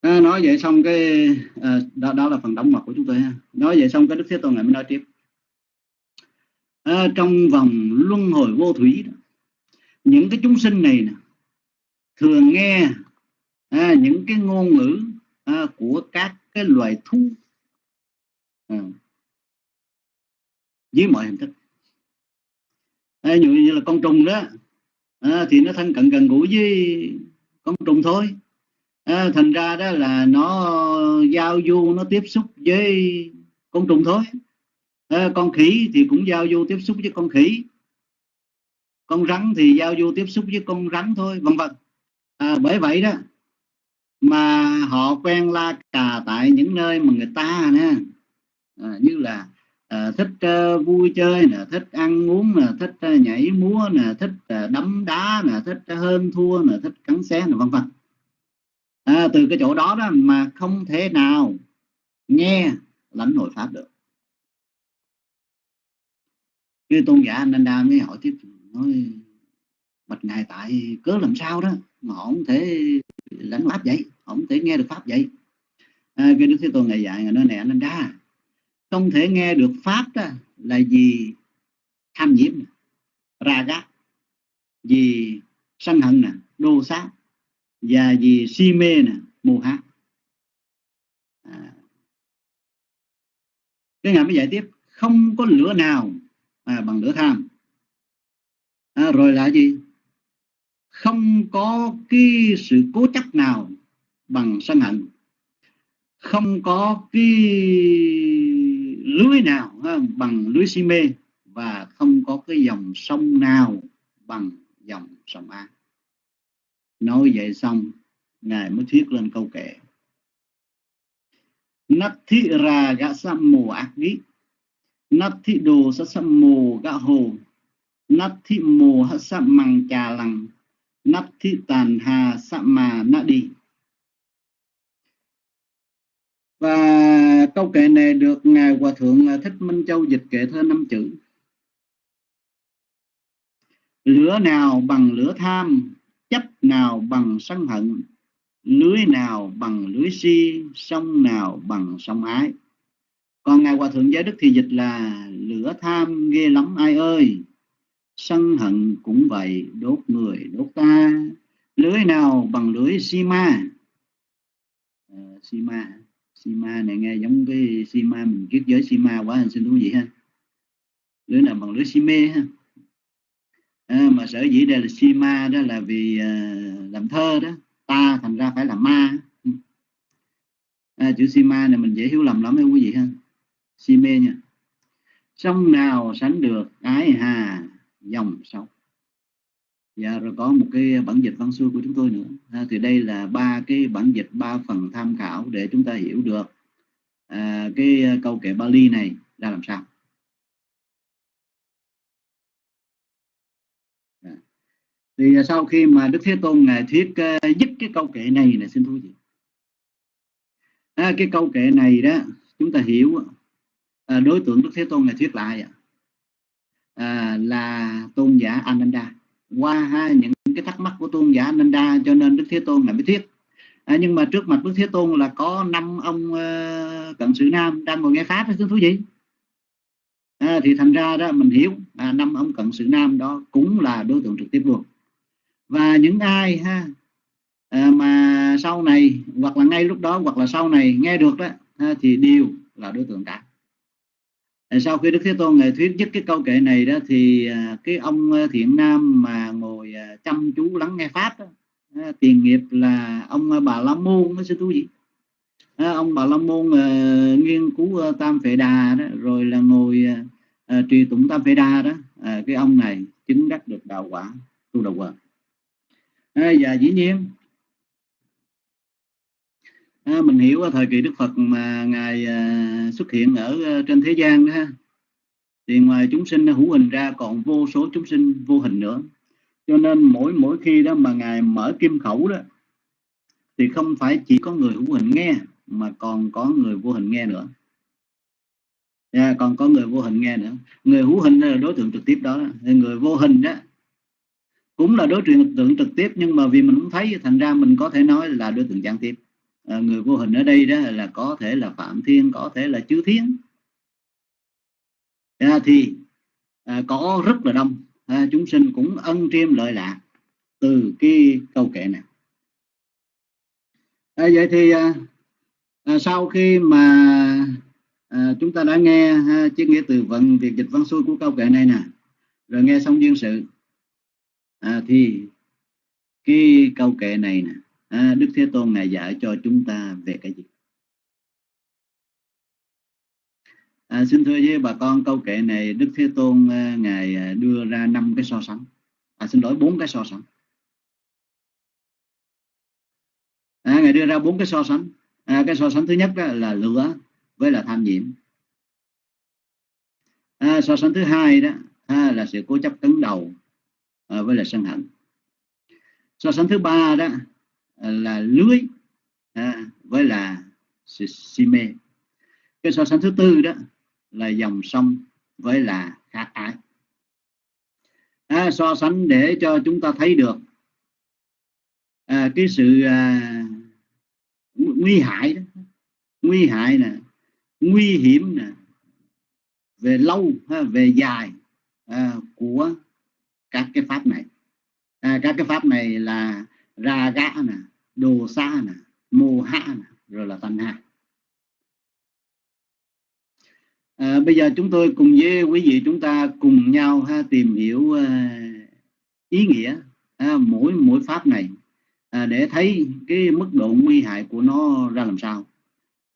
Speaker 5: À, nói vậy xong cái à, đó, đó là phần đóng mặt của chúng tôi ha. Nói vậy xong cái đức thế tôn này mới nói tiếp. À, trong vòng luân hồi vô thủy đó, những cái chúng sinh này nè thường nghe à, những cái ngôn ngữ à, của các cái loài thú à, với mọi hình thức. À, như, như là con trùng đó à, thì nó thân cận gần gũi với con trùng thôi. À, thành ra đó là nó giao du nó tiếp xúc với con trùng thôi. À, con khỉ thì cũng giao du tiếp xúc với con khỉ. Con rắn thì giao du tiếp xúc với con rắn thôi vân vân à, bởi vậy đó mà họ quen la cà tại những nơi mà người ta nè à, như là à, thích uh, vui chơi nè thích ăn uống nè thích uh, nhảy múa nè thích uh, đấm đá nè thích uh, hơn thua nè thích cắn xé nè vân vân. À, từ cái chỗ đó đó mà không thể nào nghe lãnh hội pháp được. Như tôn giả anh đa mới hỏi tiếp nói bạch ngài tại cớ làm sao đó? Mà họ không thể lãnh pháp vậy họ không thể nghe được pháp vậy. À, cái đức thế tôn ngày dạy ngày nói này anh ra không thể nghe được pháp đó là gì tham nhiễm ra gác vì sân hận nè đô sát và vì si mê nè mù hát à. cái ngài mới giải tiếp không có lửa nào à, bằng lửa tham. À, rồi là gì? Không có cái sự cố chấp nào bằng sân hận. Không có cái lưới nào ha, bằng lưới si mê. Và không có cái dòng sông nào bằng dòng sông ác nói vậy xong ngài mới thuyết lên câu kệ. Nát thi ra gã sam mồ ác ghi nát thi đồ sa sam mồ gã hồ. Nát thi mồ ha sam măng trà lằng nắp thị tàn hà sạ mà nạ đi. Và câu kệ này được ngài hòa thượng à, thích minh châu dịch kệ thơ năm chữ. Lửa nào bằng lửa tham, chấp nào bằng sân hận, lưới nào bằng lưới si, sông nào bằng sông ái. Còn ngài hòa thượng giới đức thì dịch là lửa tham ghê lắm, ai ơi! Sân hận cũng vậy đốt người đốt ta. Lưới nào bằng lưới sima à, sima sima này nghe giống cái sima mình kiết giới sima quá quá xin thú vị ha. Lưới nào bằng lưới si mê ha? À, mà sở dĩ đây là sima đó là vì à, làm thơ đó. Ta thành ra phải là ma. À, chữ sima này mình dễ hiểu lầm lắm đấy quý vị ha. Si mê nha. Sông nào sánh được ái hà? Dòng sông Dạ rồi có một cái bản dịch văn xuôi của chúng tôi nữa. À, thì đây là ba cái bản dịch ba phần tham khảo để chúng ta hiểu được à, cái câu kệ Bali này ra làm sao. Dạ. À. Thì sau khi mà Đức Thế Tôn ngài thuyết uh, à, dứt cái câu kệ này là xin thú gì À, cái câu kệ này đó chúng ta hiểu à, đối tượng Đức Thế Tôn ngài thuyết lại à, À, là tôn giả Ananda. Qua ha, những cái thắc mắc của tôn giả Ananda cho nên Đức Thế Tôn là mới thuyết. À, nhưng mà trước mặt Đức Thế Tôn là có năm ông uh, cận sự nam đang ngồi nghe pháp đó thú vị. À, thì thành ra đó mình hiểu à, năm ông cận sự nam đó cũng là đối tượng trực tiếp luôn. Và những ai ha à, mà sau này hoặc là ngay lúc đó hoặc là sau này nghe được đó ha, thì đều là đối tượng cả sau khi đức thế tôn ngài thuyết dứt cái câu kệ này đó thì à, cái ông à, thiện nam mà ngồi à, chăm chú lắng nghe pháp đó, tiền nghiệp là ông bà la môn đó sư tu vị. Ông bà la môn uh, nghiên cứu tam phệ đà đó rồi là ngồi uh, trì tụng tam phệ đà đó. Uh, cái ông này chứng đắc được đạo quả tu đầu quả. À, và dĩ nhiên à, mình hiểu ở thời kỳ Đức Phật mà ngài à, xuất hiện ở à, trên thế gian đó thì ngoài chúng sinh hữu hình ra còn vô số chúng sinh vô hình nữa. Cho nên mỗi mỗi khi đó mà ngài mở kim khẩu đó thì không phải chỉ có người hữu hình nghe mà còn có người vô hình nghe nữa. Yeah, còn có người vô hình nghe nữa. Người hữu hình là đối tượng trực tiếp đó người vô hình đó cũng là đối tượng trực tiếp nhưng mà vì mình không thấy thành ra mình có thể nói là đối tượng gián tiếp à, người vô hình ở đây đó là có thể là phạm thiên có thể là chư thiên. À, thì à, có rất là đông. À, chúng sinh cũng ân triêm lợi lạc từ cái câu kệ này. À, vậy thì à, à, sau khi mà à, chúng ta đã nghe ha, chiếc nghĩa từ vận việc dịch văn xuôi của câu kệ này nè rồi nghe xong duyên sự à, thì cái câu kệ này nè à, Đức Thế Tôn ngài dạy cho chúng ta về cái gì? À, xin thưa với bà con câu kệ này Đức Thế Tôn à, ngài à, đưa ra năm cái so sánh. À, xin lỗi bốn cái so sánh. À, ngài đưa ra bốn cái so sánh. À, cái so sánh thứ nhất đó là lửa với là tham nhiễm. À, so sánh thứ hai đó à, là sự cố chấp cứng đầu à, với là sân hận. So sánh thứ ba đó À, là lưới à, với là sự mê. Cái so sánh thứ tư đó là dòng sông với là khát ái. À, so sánh để cho chúng ta thấy được à, cái sự à, nguy hại đó nguy hại nè nguy hiểm nè về lâu ha, về dài à, của các cái pháp này. À, các cái pháp này là ra gã nè đồ xa nè mô hạ nè rồi là tanh hạ à, bây giờ chúng tôi cùng với quý vị chúng ta cùng nhau ha, tìm hiểu à, ý nghĩa à, mỗi mỗi pháp này à, để thấy cái mức độ nguy hại của nó ra làm sao.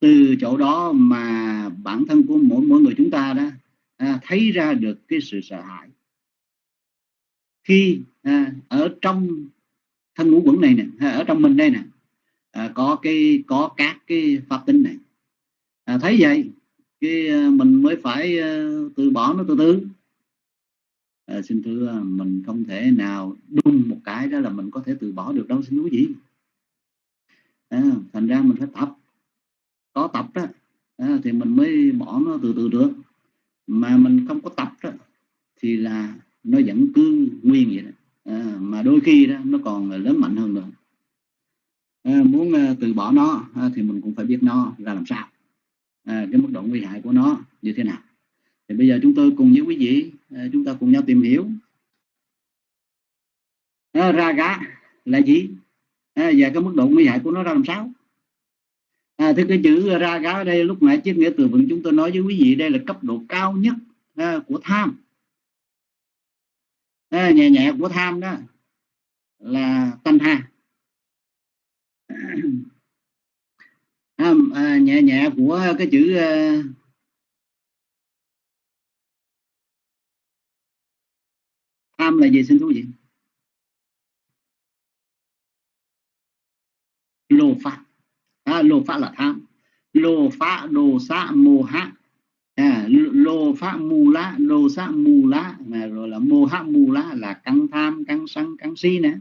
Speaker 5: Từ chỗ đó mà bản thân của mỗi mỗi người chúng ta đó à, thấy ra được cái sự sợ hãi. Khi à, ở trong thân ngũ quẩn này nè ở trong mình đây nè. À, có cái có các cái pháp tính này. À, thấy vậy cái à, mình mới phải uh, từ bỏ nó từ từ. À, xin thưa à, mình không thể nào đun một cái đó là mình có thể từ bỏ được đâu xin quý vị. À, thành ra mình phải tập. Có tập đó à, thì mình mới bỏ nó từ từ được. Mà mình không có tập đó thì là nó vẫn cứ nguyên vậy đó à, mà đôi khi đó nó còn lớn mạnh hơn nữa. À, muốn à, từ bỏ nó à, thì mình cũng phải biết nó ra làm sao. À, cái mức độ nguy hại của nó như thế nào. Thì bây giờ chúng tôi cùng với quý vị à, chúng ta cùng nhau tìm hiểu. À, ra gá là gì? À, và cái mức độ nguy hại của nó ra làm sao? À, thì cái chữ ra gá ở đây lúc nãy chiếc nghĩa từ vựng chúng tôi nói với quý vị đây là cấp độ cao nhất à, của tham à, nhẹ nhẹ của tham đó là tâm ha. À, à, nhẹ nhẹ của cái chữ à, tham là gì? Xin thú vị. Lô pháp à, lô pháp là tham. Lô pháp đồ xã mô hạ à, lô phá mù lá lô sát mù lá mà rồi là mô hát mù lá là căng tham căng sân căng si nè.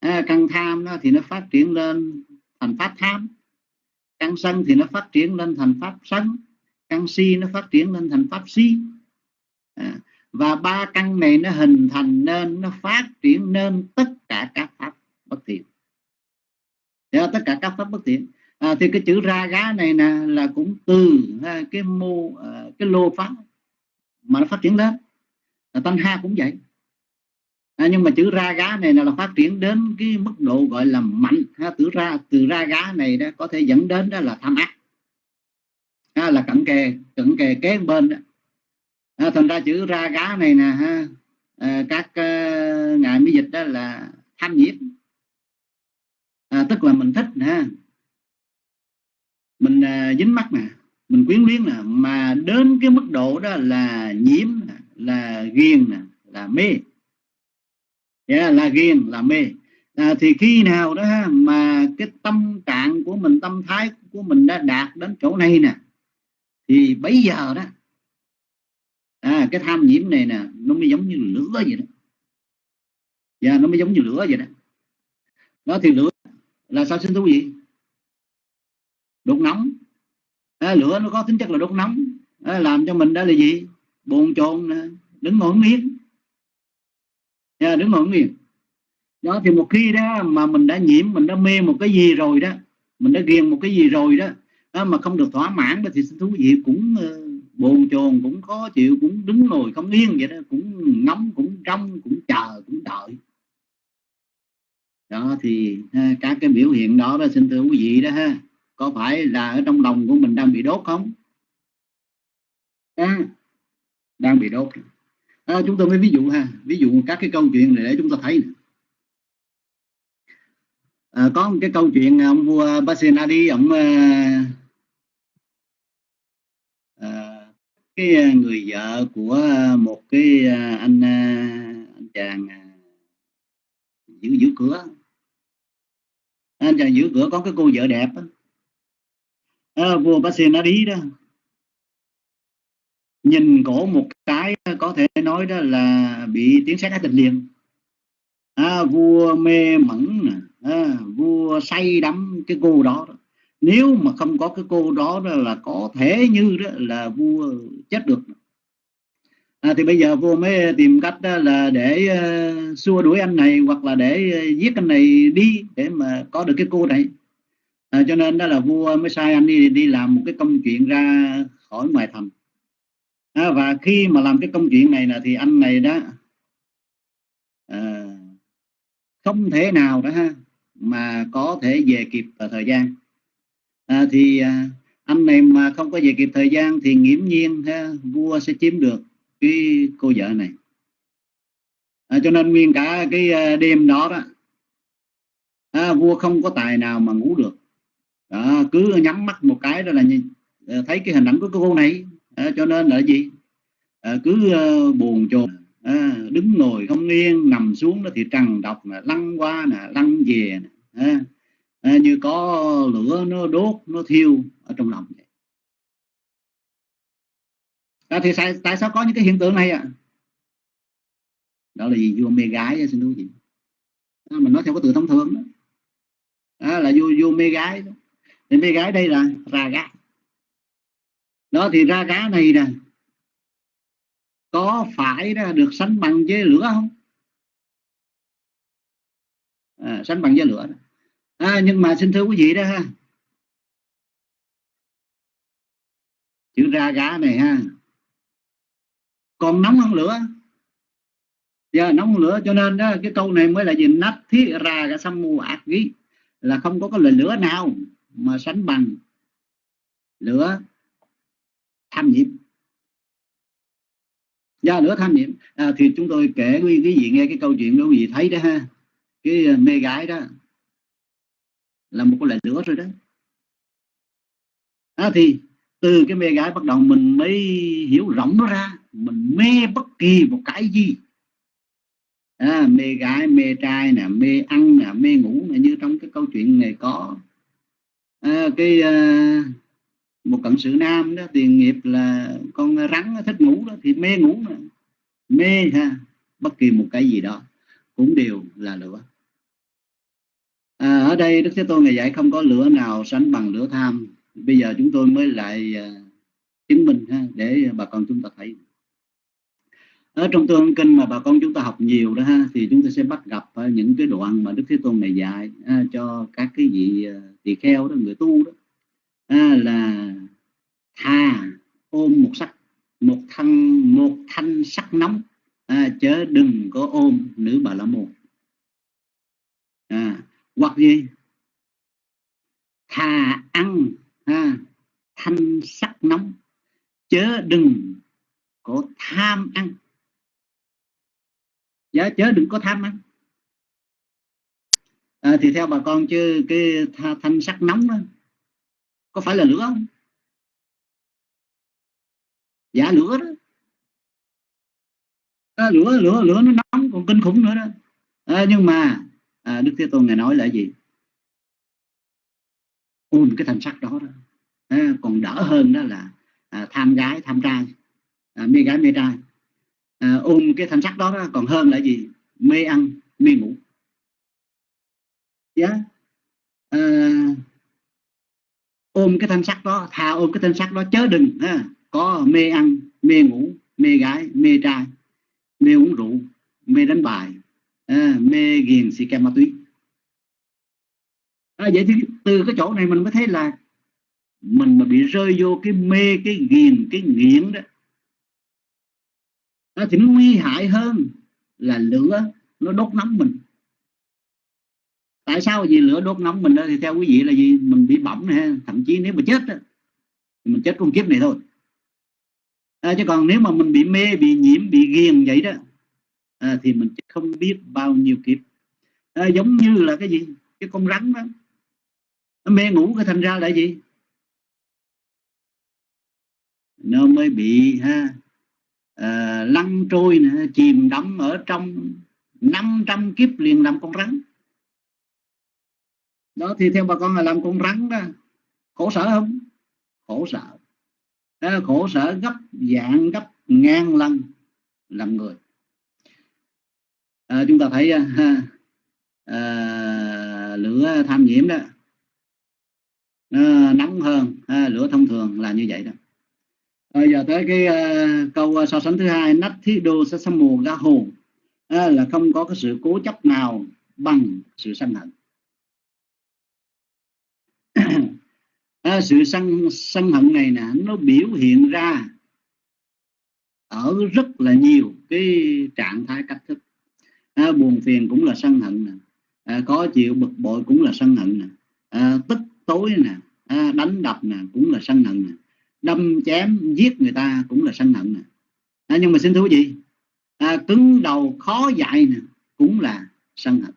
Speaker 5: À, căng tham đó thì nó phát triển lên thành pháp tham căng sân thì nó phát triển lên thành pháp sân căng si nó phát triển lên thành pháp si. À, và ba căn này nó hình thành nên nó phát triển nên tất cả các pháp bất thiện. Tất cả các pháp bất thiện à, thì cái chữ ra gá này nè là cũng từ à, cái mô à, cái lô pháp mà nó phát triển lên à, tăng ha cũng vậy. À, nhưng mà chữ ra gá này là phát triển đến cái mức độ gọi là mạnh. Ha, từ ra từ ra gá này đó có thể dẫn đến đó là tham ác. Ha, là cận kề cận kề kế bên đó. À, thành ra chữ ra gá này nè ha à, các uh, ngài mới dịch đó là tham nhiễm à, tức là mình thích ha mình à, dính mắt nè. Mình quyến luyến nè. Mà đến cái mức độ đó là nhiễm là ghiền nè là mê. Yeah, là ghiền là mê. À, thì khi nào đó mà cái tâm trạng của mình tâm thái của mình đã đạt đến chỗ này nè thì bây giờ đó à, cái tham nhiễm này nè nó mới giống như lửa vậy đó. Và yeah, nó mới giống như lửa vậy đó. Đó thì lửa là sao sinh thú gì đốt nóng à, lửa nó có tính chất là đốt nóng à, làm cho mình đó là gì? Bồn chồn đứng ngồi nghiêng à, đứng ngồi nghiêng đó thì một khi đó mà mình đã nhiễm mình đã mê một cái gì rồi đó mình đã ghiền một cái gì rồi đó, đó mà không được thỏa mãn đó thì thú vị cũng uh, bồn chồn cũng khó chịu cũng đứng ngồi không yên vậy đó cũng ngóng cũng trong cũng chờ cũng đợi. Đó thì ha, các cái biểu hiện đó đó xin thưa quý vị đó ha có phải là ở trong lòng của mình đang bị đốt không? À, đang bị đốt. À, chúng tôi mới ví dụ ha ví dụ các cái câu chuyện này để chúng ta thấy à, có một cái câu chuyện ông vua Basenadi ông à, à, cái người vợ của một cái à, anh à, anh chàng à, giữ giữ cửa. Anh chàng giữ cửa có cái cô vợ đẹp đó. Ờ, vua Basenadi đó. Nhìn cổ một cái có thể nói đó là bị tiếng sét tình liền. À, vua mê mẩn à, vua say đắm cái cô đó, đó. Nếu mà không có cái cô đó, đó là có thể như đó là vua chết được. À, thì bây giờ vua mới tìm cách đó là để uh, xua đuổi anh này hoặc là để uh, giết anh này đi để mà có được cái cô này à, cho nên đó là vua mới sai anh đi đi làm một cái công chuyện ra khỏi ngoài thành. À, và khi mà làm cái công chuyện này là thì anh này đó à, không thể nào đó ha mà có thể về kịp vào thời gian. À, thì à, anh này mà không có về kịp thời gian thì nghiễm nhiên ha, vua sẽ chiếm được cái cô vợ này. À, cho nên nguyên cả cái à, đêm đó đó à, vua không có tài nào mà ngủ được đó, cứ nhắm mắt một cái đó là nhìn ờ, thấy cái hình ảnh của cô này. À, cho nên là gì? À, cứ uh, buồn chồn. À, đứng ngồi không yên nằm xuống đó thì trằn độc là lăn qua nè lăn về nè à, à, như có lửa nó đốt nó thiêu ở trong lòng vậy. À, thì tại, tại sao có những cái hiện tượng này ạ? À? đó là gì vua mê gái xin thú vị. À, mình nói theo cái từ thông thường đó. À, là vua vua mê gái đó thì mê gái đây là ra gá. Đó thì ra gá này nè có phải đó được sánh bằng với lửa không? À, sánh bằng với lửa. À, nhưng mà xin thưa quý vị đó ha. Chữ ra gá này ha. Còn nóng hơn lửa. Giờ yeah, nóng hơn lửa cho nên đó cái câu này mới là gì? Nát thiết ra cả xăm mù ác ghi là không có cái lời lửa nào mà sánh bằng lửa tham nhiễm. Do lửa tham nhiễm à, thì chúng tôi kể quý quý vị nghe cái câu chuyện đó quý vị thấy đó ha. Cái à, mê gái đó là một cái loại lửa rồi đó. À, thì từ cái mê gái bắt đầu mình mới hiểu rộng nó ra mình mê bất kỳ một cái gì. À, mê gái mê trai nè mê ăn nè mê ngủ nè như trong cái câu chuyện này có à, cái à, một cận sự nam đó tiền nghiệp là con rắn thích ngủ đó thì mê ngủ mà. Mê ha bất kỳ một cái gì đó cũng đều là lửa. À, ở đây đức thế tôn ngày dạy không có lửa nào sánh bằng lửa tham. Bây giờ chúng tôi mới lại à, chứng minh ha để bà con chúng ta thấy ở trong tương kinh mà bà con chúng ta học nhiều đó ha thì chúng ta sẽ bắt gặp ờ, những cái đoạn mà đức thế tôn này dạy à, cho các cái vị ờ, tỳ kheo đó người tu đó. À, là thà ôm một sắc một thân một thanh sắc nóng. À, chớ đừng có ôm nữ bà la môn. À, hoặc gì? Thà ăn à, thanh sắc nóng. Chớ đừng có tham ăn chớ chớ đừng có tham ăn. À, thì theo bà con chứ cái thanh sắc nóng đó có phải là lửa không? Dạ lửa đó. À, lửa lửa lửa nó nóng còn kinh khủng nữa đó. À, nhưng mà à, đức thế tôn ngài nói là gì? Ôm cái thành sắc đó, đó. À, còn đỡ hơn đó là à, tham gái tham trai. À, mê gái mê trai à, ôm cái thanh sắc đó, đó còn hơn là gì mê ăn mê ngủ yeah. À, ôm cái thanh sắc đó thà ôm cái thanh sắc đó chớ đừng ha. có mê ăn mê ngủ mê gái mê trai mê uống rượu mê đánh bài à, mê ghiền xì ke ma túy à, vậy thì từ cái chỗ này mình mới thấy là mình mà bị rơi vô cái mê cái ghiền cái nghiện đó đó thì nó nguy hại hơn là lửa nó đốt nóng mình. Tại sao vì lửa đốt nóng mình đó thì theo quý vị là gì mình bị bỏng này thậm chí nếu mà chết đó, thì mình chết con kiếp này thôi. À, chứ còn nếu mà mình bị mê bị nhiễm bị ghiền vậy đó à, thì mình không biết bao nhiêu kiếp. À, giống như là cái gì? Cái con rắn đó. Nó mê ngủ cái thành ra là gì? Nó mới bị ha à, lăn trôi nè, chìm đắm ở trong 500 kiếp liền làm con rắn. Đó thì theo bà con là làm con rắn đó khổ sở không? Khổ sở. Đó, khổ sở gấp dạng gấp ngàn lần làm người. À, chúng ta thấy ờ, ha, à, lửa tham nhiễm đó. À, nóng hơn à, lửa thông thường là như vậy đó bây giờ tới cái uh, câu ờ, so sánh thứ hai nách thí đô sa sa mù ga hồ. Ờ, là không có cái sự cố chấp nào bằng sự sân hận. À, sự sân sân hận này nè nó biểu hiện ra ở rất là nhiều cái trạng thái cách thức. À, buồn phiền cũng là sân hận nè. À, có chịu bực bội cũng là sân hận nè. À, tức tối nè. À, đánh đập nè cũng là sân hận nè đâm chém giết người ta cũng là sân hận nè. À, nhưng mà xin thú gì à, cứng đầu khó dạy nè cũng là sân hận.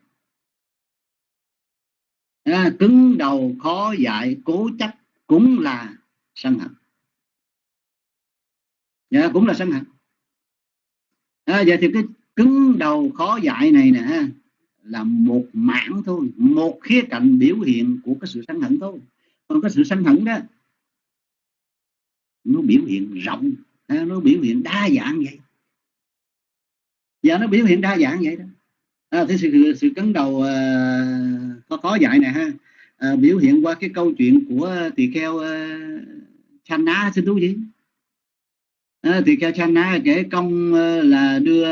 Speaker 5: À, cứng đầu khó dạy cố chấp cũng là sân hận. Dạ, cũng là sân hận. À, vậy thì cái cứng đầu khó dạy này nè là một mảng thôi một khía cạnh biểu hiện của cái sự sân hận thôi. Còn cái sự sân hận đó nó biểu hiện rộng. À, nó biểu hiện đa dạng vậy. Và nó biểu hiện đa dạng vậy đó. À, thế sự sự cấn đầu uh, có khó dạy này ha. À, biểu hiện qua cái câu chuyện của tỳ kheo à, uh, Channa xin thú gì à, tỳ kheo Channa kể công uh, là đưa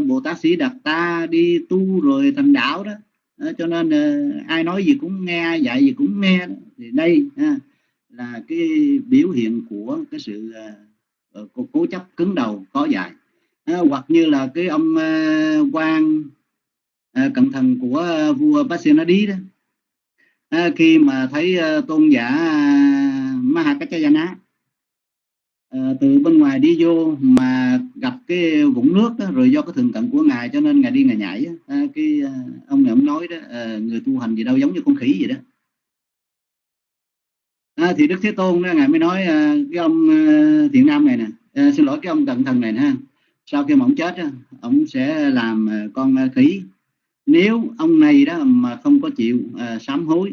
Speaker 5: Bồ Tát sĩ Đạt Ta đi tu rồi thành đạo đó. À, cho nên uh, ai nói gì cũng nghe ai dạy gì cũng nghe đó. thì đây ha, là cái biểu hiện của cái sự uh, cố, chấp cứng đầu có dài à, hoặc như là cái ông uh, à, quan uh, à, cận thần của uh, vua Pasenadi đó. À, khi mà thấy uh, tôn giả uh, Mahakachayana uh, từ bên ngoài đi vô mà gặp cái vũng nước đó, rồi do cái thường cận của ngài cho nên ngài đi ngài nhảy à, cái uh, ông này ông nói đó uh, người tu hành gì đâu giống như con khỉ vậy đó à, thì đức thế tôn đó ngài mới nói à, cái ông à, thiện nam này nè à, xin lỗi cái ông cận thần này nè sau khi mà ông chết ông sẽ làm à, con à, khỉ. Nếu ông này đó mà không có chịu à, sám hối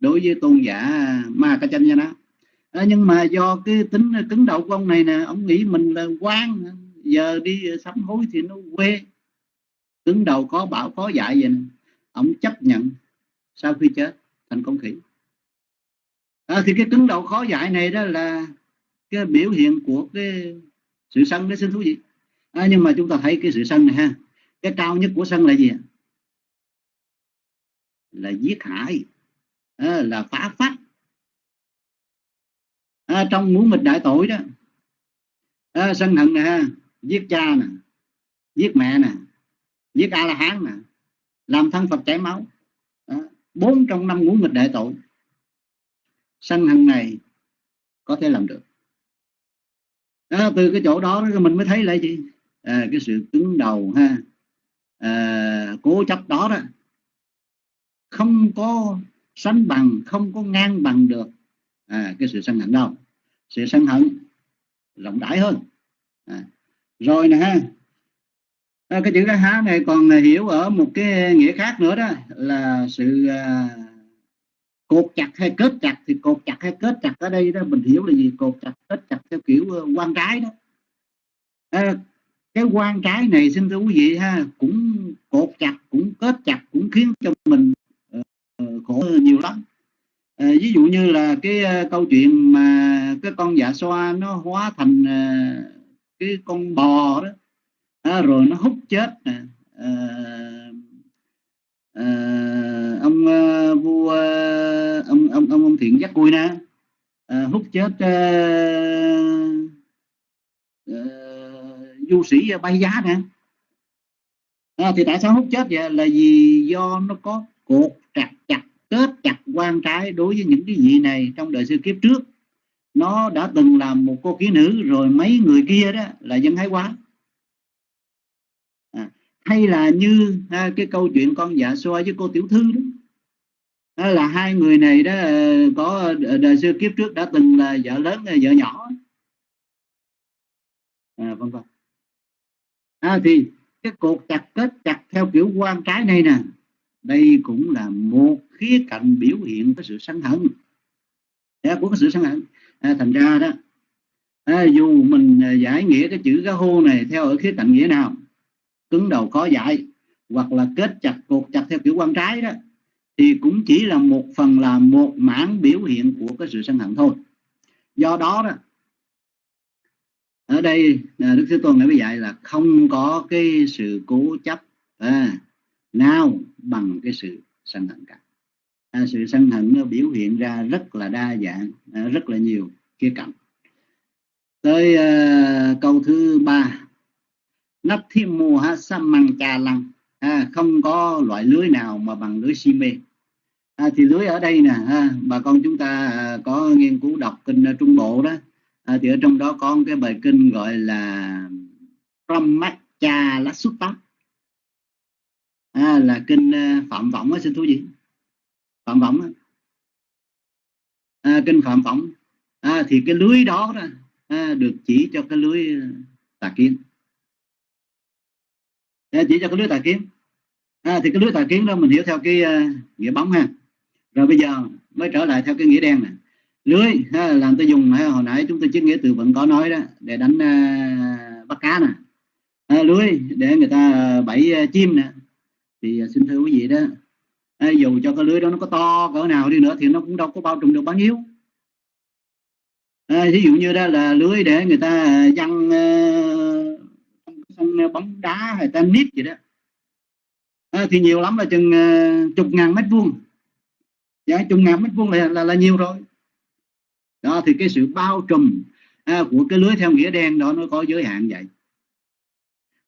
Speaker 5: đối với tôn giả ma ca chanh đó à, nhưng mà do cái tính cứng đầu của ông này nè ông nghĩ mình là quan à, giờ đi sám hối thì nó quê. Cứng đầu có bảo có dạy vậy nè ông chấp nhận sau khi chết thành con khỉ à, thì cái cứng đầu khó giải này đó là cái biểu hiện của cái sự sân đấy xin thú vị. À, nhưng mà chúng ta thấy cái sự sân này ha cái cao nhất của sân là gì là giết hại à, là phá phách. À, trong muốn nghịch đại tội đó à, sân hận nè ha giết cha nè giết mẹ nè giết a la hán nè làm thân phật chảy máu. À, bốn trong năm ngũ nghịch đại tội sân hận này có thể làm được. Đó, từ cái chỗ đó mình mới thấy là gì à, cái sự cứng đầu ha. À, cố chấp đó đó. Không có sánh bằng không có ngang bằng được. À, cái sự sân hận đâu sự sân hận rộng rãi hơn. À, rồi nè ha. À, cái chữ cái há này còn hiểu ở một cái nghĩa khác nữa đó là sự à, cột chặt hay kết chặt thì cột chặt hay kết chặt ở đây đó mình hiểu là gì? Cột chặt kết chặt theo kiểu ờ, quan trái đó. À, cái quan trái này xin thưa quý vị ha cũng cột chặt cũng kết chặt cũng khiến cho mình uh, khổ nhiều lắm. À, ví dụ như là cái uh, câu chuyện mà cái con dạ xoa nó hóa thành uh, cái con bò đó à, rồi nó hút chết nè à, à, ông uh, vua uh, ông thiện giác cùi nè à, hút chết à, à, du sĩ bay giá nè. À, thì tại sao hút chết vậy? Là vì do nó có cột chặt chặt kết chặt quan trái đối với những cái vị này trong đời sư kiếp trước. Nó đã từng làm một cô ký nữ rồi mấy người kia đó là dân thái quá. À, hay là như à, cái câu chuyện con dạ xoa với cô tiểu thư đó đó là hai người này đó ờ, có ờ, đời xưa kiếp trước đã từng là vợ lớn ờ, vợ nhỏ. À, vân vân à, thì cái cột chặt kết chặt theo kiểu quan trái này nè đây cũng là một khía cạnh biểu hiện cái sự sân hận. Dạ, của cái sự sân hận. À, thành ra đó à, dù mình giải nghĩa cái chữ cá hô này theo ở khía cạnh nghĩa nào cứng đầu khó giải hoặc là kết chặt cột chặt theo kiểu quan trái đó thì cũng chỉ là một phần là một mảng biểu hiện của cái sự sân hận thôi. Do đó đó ở đây à, đức thế tôn đã dạy là không có cái sự cố chấp à, nào bằng cái sự sân hận cả. À, sự sân hận nó biểu hiện ra rất là đa dạng à, rất là nhiều khía cạnh. Tới à, câu thứ ba. Nắp thiên mùa ha măng trà lăng. À, không có loại lưới nào mà bằng lưới si mê à, thì lưới ở đây nè ha, bà con chúng ta à, có nghiên cứu đọc kinh à, trung bộ đó. À, thì ở trong đó có cái bài kinh gọi là Brahmacha Lasutta à, là kinh uh, phạm võng á xin thú gì phạm võng à, kinh phạm võng. À, thì cái lưới đó, đó à, được chỉ cho cái lưới à, tà kiến. À, chỉ cho cái lưới tà kiến. À, thì cái lưới tà kiến đó mình hiểu theo cái uh, nghĩa bóng ha rồi bây giờ mới trở lại theo cái nghĩa đen này lưới ha, làm tôi dùng ha, hồi nãy chúng tôi chiếc nghĩa từ vẫn có nói đó để đánh uh, bắt cá nè. À, lưới để người ta à, bẫy uh, chim nè. Thì uh, xin thưa quý vị đó à, dù cho cái lưới đó nó có to cỡ nào đi nữa thì nó cũng đâu có bao trùm được bao nhiêu. À, ví dụ như đó là lưới để người ta văng uh, bóng đá hay tennis gì đó. À, thì nhiều lắm là chừng uh, chục ngàn mét vuông dạ chục ngàn mét vuông là, là là nhiều rồi. Đó thì cái sự bao trùm à, của cái lưới theo nghĩa đen đó nó có giới hạn vậy.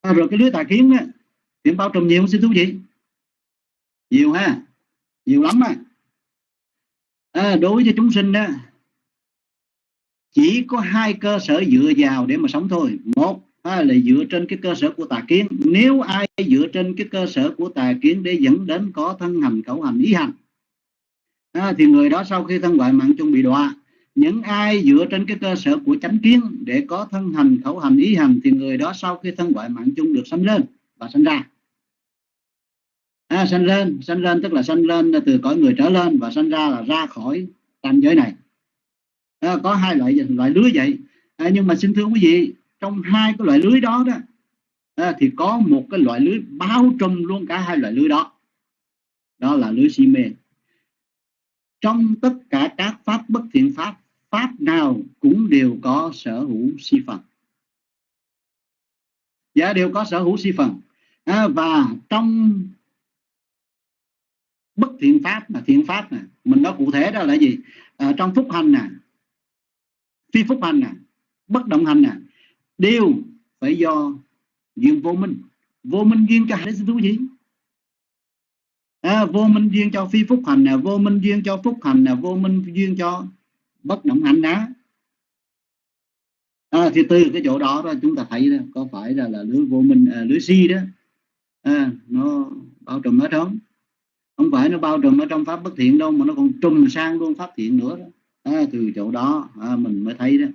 Speaker 5: À, rồi cái lưới tà kiến á, thì bao trùm nhiều xin thú vị. Nhiều ha? Nhiều lắm á. À, đối với chúng sinh đó chỉ có hai cơ sở dựa vào để mà sống thôi. Một à, là dựa trên cái cơ sở của tà kiến. Nếu ai dựa trên cái cơ sở của tà kiến để dẫn đến có thân hành khẩu hành ý hành à, thì người đó sau khi thân ngoại mạng chung bị đọa những ai dựa trên cái cơ sở của chánh kiến để có thân hành khẩu hành ý hành thì người đó sau khi thân ngoại mạng chung được sanh lên và sanh ra. À, sanh lên sanh lên tức là sanh lên từ cõi người trở lên và sanh ra là ra khỏi tam giới này. À, có hai loại loại lưới vậy à, nhưng mà xin thưa quý vị trong hai cái loại lưới đó đó à, thì có một cái loại lưới bao trùm luôn cả hai loại lưới đó. Đó là lưới si mê trong tất cả các pháp bất thiện pháp pháp nào cũng đều có sở hữu si phần. Dạ đều có sở hữu si phần. À, và trong bất thiện pháp là thiện pháp nè mình nói cụ thể đó là gì? À, trong phúc hành nè phi phúc hành nè bất động hành nè đều phải do duyên vô minh. Vô minh duyên cho hai thú gì? À, vô minh duyên cho phi phúc hành nè vô minh duyên cho phúc hành nè vô minh duyên cho bất động hành đó à, thì từ cái chỗ đó đó chúng ta thấy đó, có phải là là lưới vô minh à, lưới si đó. À, nó bao trùm hết trong. Không phải nó bao trùm ở trong pháp bất thiện đâu mà nó còn trùm sang luôn pháp thiện nữa đó. À, từ chỗ đó à, mình mới thấy đó.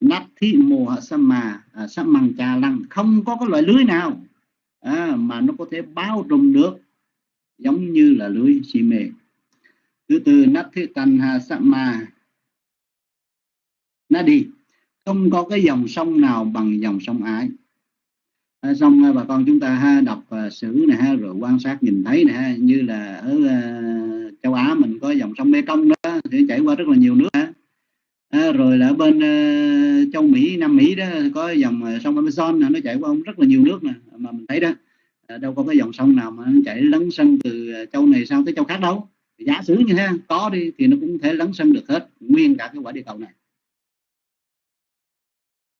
Speaker 5: Nát thí mùa sa mà à, sa măng trà lăng. Không có cái loại lưới nào à, mà nó có thể bao trùm được giống như là lưới xi mê thứ tư nát thế tàn hà sama nó đi. Không có cái dòng sông nào bằng dòng sông ái. À, xong à, bà con chúng ta ha đọc uh, sử này ha rồi quan sát nhìn thấy nè ha, như là ở uh, châu Á mình có dòng sông Mekong đó thì chảy qua rất là nhiều nước ha. À, rồi là ở bên uh, châu Mỹ Nam Mỹ đó có dòng sông Amazon nó chảy qua rất là nhiều nước nè mà mình thấy đó Ờ, đâu có cái dòng sông nào mà nó chảy lấn sân từ ờ, châu này sang tới châu khác đâu. Giả sử như thế có đi thì nó cũng thể lấn sân được hết nguyên cả cái quả địa cầu này.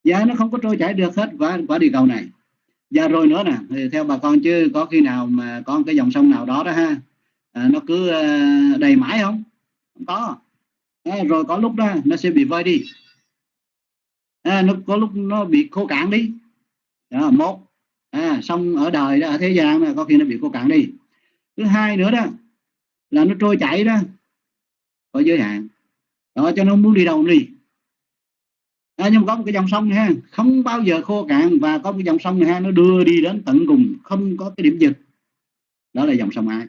Speaker 5: Giá nó không có trôi chảy được hết quả quả địa cầu này. Và rồi nữa nè thì theo bà con chứ có khi nào mà có cái dòng sông nào đó đó ha à, nó cứ đầy mãi không? Không có. À, rồi có lúc đó nó sẽ bị vơi đi. À, nó có lúc nó bị khô cạn đi. Đó, một à, xong ở đời đó ở thế gian mà có khi nó bị cô cạn đi. Thứ hai nữa đó là nó trôi chảy đó có giới hạn. Đó cho nó muốn đi đâu đi. À, nhưng có một cái dòng sông ha không bao giờ khô cạn và có một cái dòng sông này ha nó đưa đi đến tận cùng không có cái điểm dừng. Đó là dòng sông ai.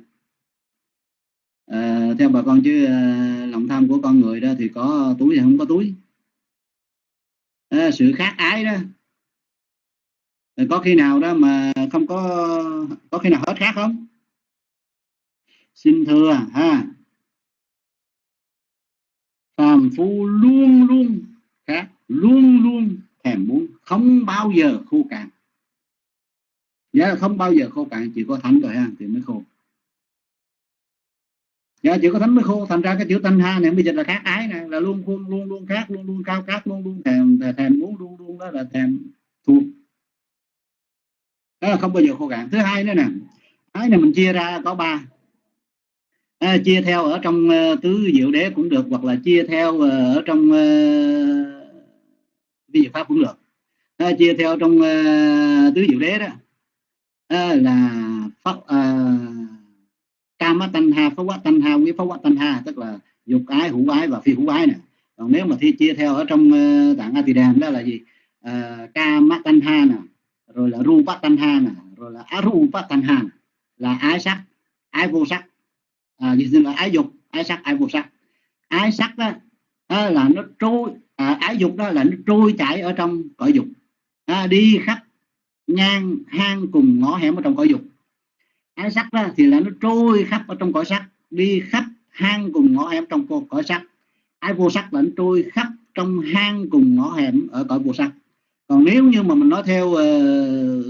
Speaker 5: À, theo bà con chứ à, lòng tham của con người đó thì có túi thì không có túi. À, sự khác ái đó Ờ, có khi nào đó mà không có có khi nào hết khác không? Xin thưa, ha. Phàm phu luôn luôn khác luôn luôn thèm muốn, không bao giờ khô cạn. Dạ không bao giờ khô cạn, chỉ có thánh rồi ha, thì mới khô. Dạ chỉ có thánh mới khô, thành ra cái chữ thanh ha này bây giờ là khác ái này là luôn luôn luôn luôn khác luôn luôn cao khác luôn luôn thèm thèm muốn, luôn luôn đó là thèm thuộc đó là không bao giờ khô cạn. Thứ hai nữa nè cái này mình chia ra có ba. À, chia theo ở trong uh, tứ diệu đế cũng được hoặc là chia theo uh, ở trong uh, ví pháp cũng được. À, chia theo trong uh, tứ diệu đế đó à, là pháp uh, kama tanh ha pháp quá tanh ha quý pháp quá tanh ha tức là dục ái hữu ái và phi hữu ái nè. Còn nếu mà thi chia theo ở trong uh, tạng a tỳ đàm đó là gì? Uh, kama tanh ha nè rồi là rupa tanha nè à, rồi là arupa tanha là ái sắc ái vô sắc. À, như là ái dục ái sắc ái vô sắc. Ái sắc đó đó là nó trôi à, ái dục đó là nó trôi chảy ở trong cõi dục. À, đi khắp ngang hang cùng ngõ hẻm ở trong cõi dục. Ái sắc đó thì là nó trôi khắp ở trong cõi sắc đi khắp hang cùng ngõ hẻm trong cõi sắc. Ái vô sắc là nó trôi khắp trong hang cùng ngõ hẻm ở cõi vô sắc còn nếu như mà mình nói theo ờ, uh,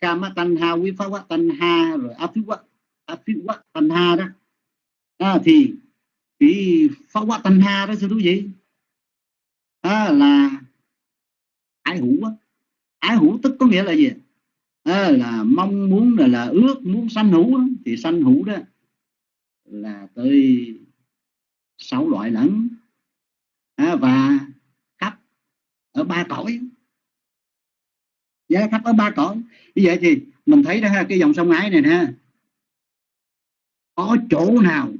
Speaker 5: kama tanh ha quý pháp tan ha rồi áp afiwa tanh ha đó à, thì cái pháp quá tanh ha đó sư thú vị. À, là ái hữu á. Ái hữu tức có nghĩa là gì? À, là mong muốn là, là ước muốn sanh hữu đó, thì sanh hữu đó là tới sáu loại lẫn. À, và khắp ở ba cõi dạ, khắp ở ba cõi như vậy thì mình thấy đó ha cái dòng sông ái này ha. Có chỗ nào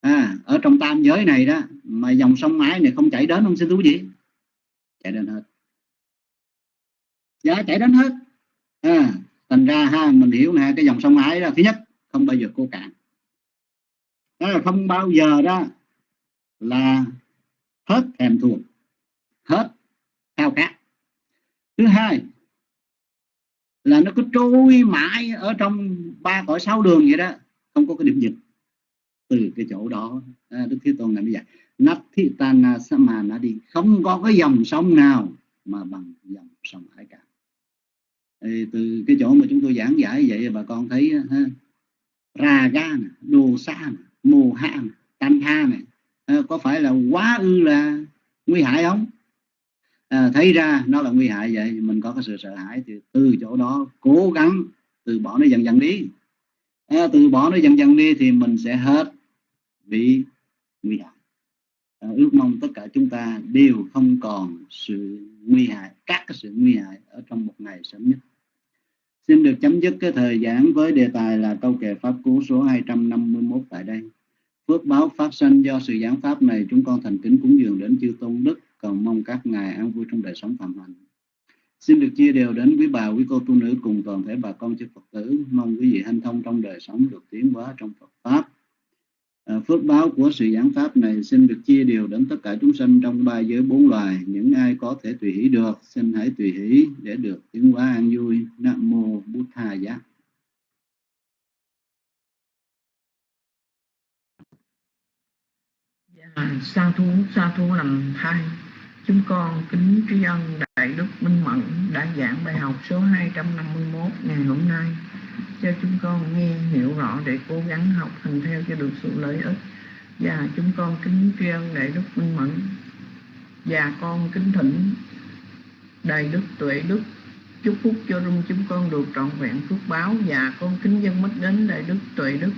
Speaker 5: à, ở trong tam giới này đó mà dòng sông ái này không chảy đến không? Xin thú gì chạy đến hết. Giá dạ, chạy đến hết. À, thành ra ha mình hiểu nè cái dòng sông ái đó thứ nhất không bao giờ cô cạn. Đó là không bao giờ đó là hết thèm thuồng hết khao khát thứ hai là nó cứ trôi mãi ở trong ba cõi sáu đường vậy đó. Không có cái điểm dừng. Từ cái chỗ đó à, đức thế tôn này bây giờ nát thị mà sama đi không có cái dòng sông nào mà bằng dòng sông hải cả Ê, từ cái chỗ mà chúng tôi giảng giải vậy bà con thấy ha, raga nè đồ sa nè mồ hạ nè tan ha nè à, có phải là quá ư là nguy hại không? À, thấy ra nó là nguy hại vậy mình có cái sự sợ hãi thì từ chỗ đó cố gắng từ bỏ nó dần dần đi. À, từ bỏ nó dần dần đi thì mình sẽ hết bị nguy hại. À, ước mong tất cả chúng ta đều không còn sự nguy hại các cái sự nguy hại ở trong một ngày sớm nhất. Xin được chấm dứt cái thời giảng với đề tài là câu kệ pháp cú số 251 tại đây. Phước báo phát sinh do sự giảng pháp này chúng con thành kính cúng dường đến chư tôn đức cầu mong các ngài an vui trong đời sống phạm hạnh Xin được chia đều đến quý bà, quý cô tu nữ cùng toàn thể bà con chư Phật tử. Mong quý vị hanh thông trong đời sống được tiến hóa trong Phật Pháp. À, phước báo của sự giảng Pháp này xin được chia đều đến tất cả chúng sanh trong ba giới bốn loài. Những ai có thể tùy hỷ được, xin hãy tùy hỷ để được tiến hóa an vui. Nam Mô bút Tha Giá.
Speaker 6: Dạ, sa thú sa thú làm thai chúng con kính tri ân đại đức minh mẫn đã giảng bài học số 251 ngày hôm nay. Cho chúng con nghe, hiểu rõ để cố gắng học hành theo cho được sự lợi ích. Và chúng con kính tri ân đại đức minh mẫn. Và con kính thỉnh đại đức tuệ đức chúc phúc cho rung chúng con được trọn vẹn phước báo. Và con kính dân mất đến đại đức tuệ đức.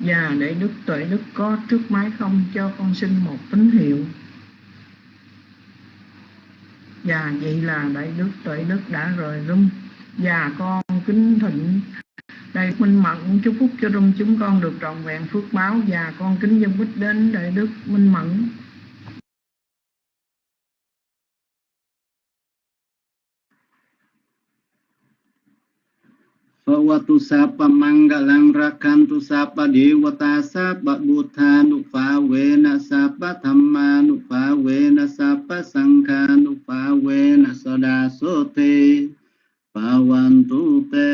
Speaker 6: Và để Đức Tuệ Đức có trước máy không cho con xin một tín hiệu. Và vậy là Đại Đức Tuệ Đức đã rời rung. Và con kính thịnh Đại Minh Mẫn chúc phúc cho rung. Chúng con được trọn vẹn phước báo. Và con kính dân bích đến Đại Đức Minh Mẫn.
Speaker 5: Bhawatu sapa mangalang rakantu sapa dewata sapa buddha nupa wena sapa dhamma nupa wena sapa sangha nupa wena soda sote Bhavantu te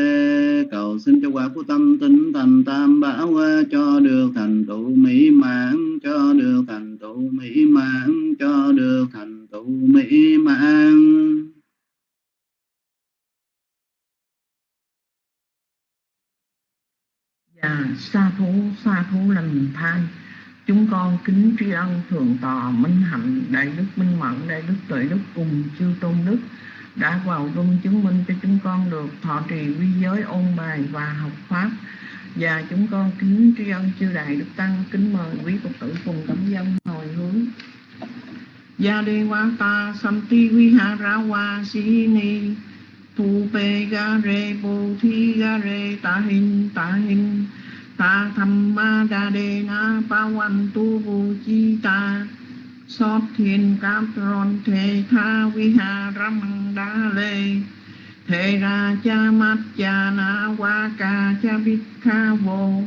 Speaker 5: cầu xin cho quả của tâm tinh thành tam bảo cho được thành tựu mỹ mãn cho được thành tựu mỹ mãn cho được thành tựu mỹ mãn
Speaker 6: À, sa thú, sa thú lành than. Chúng con kính tri ân thượng tọa minh hạnh Đại đức minh mẫn, đại đức tuệ đức cùng chư tôn đức Đã vào rung chứng minh cho chúng con được thọ trì quy giới ôn bài và học Pháp. Và chúng con kính tri ân chư đại đức tăng Kính mời quý Phật tử cùng tấm dân hồi hướng. Gia đề wa ta samti viha ra wa si ni tu pe ga re bồ thi ga re ta hin ta hin ta tham ma đa đề na pa văn tu vô chi ta sót thiên cáp ron thề tha vi hà ram đa lê thề ra cha mát cha na wa ca cha bích kha vô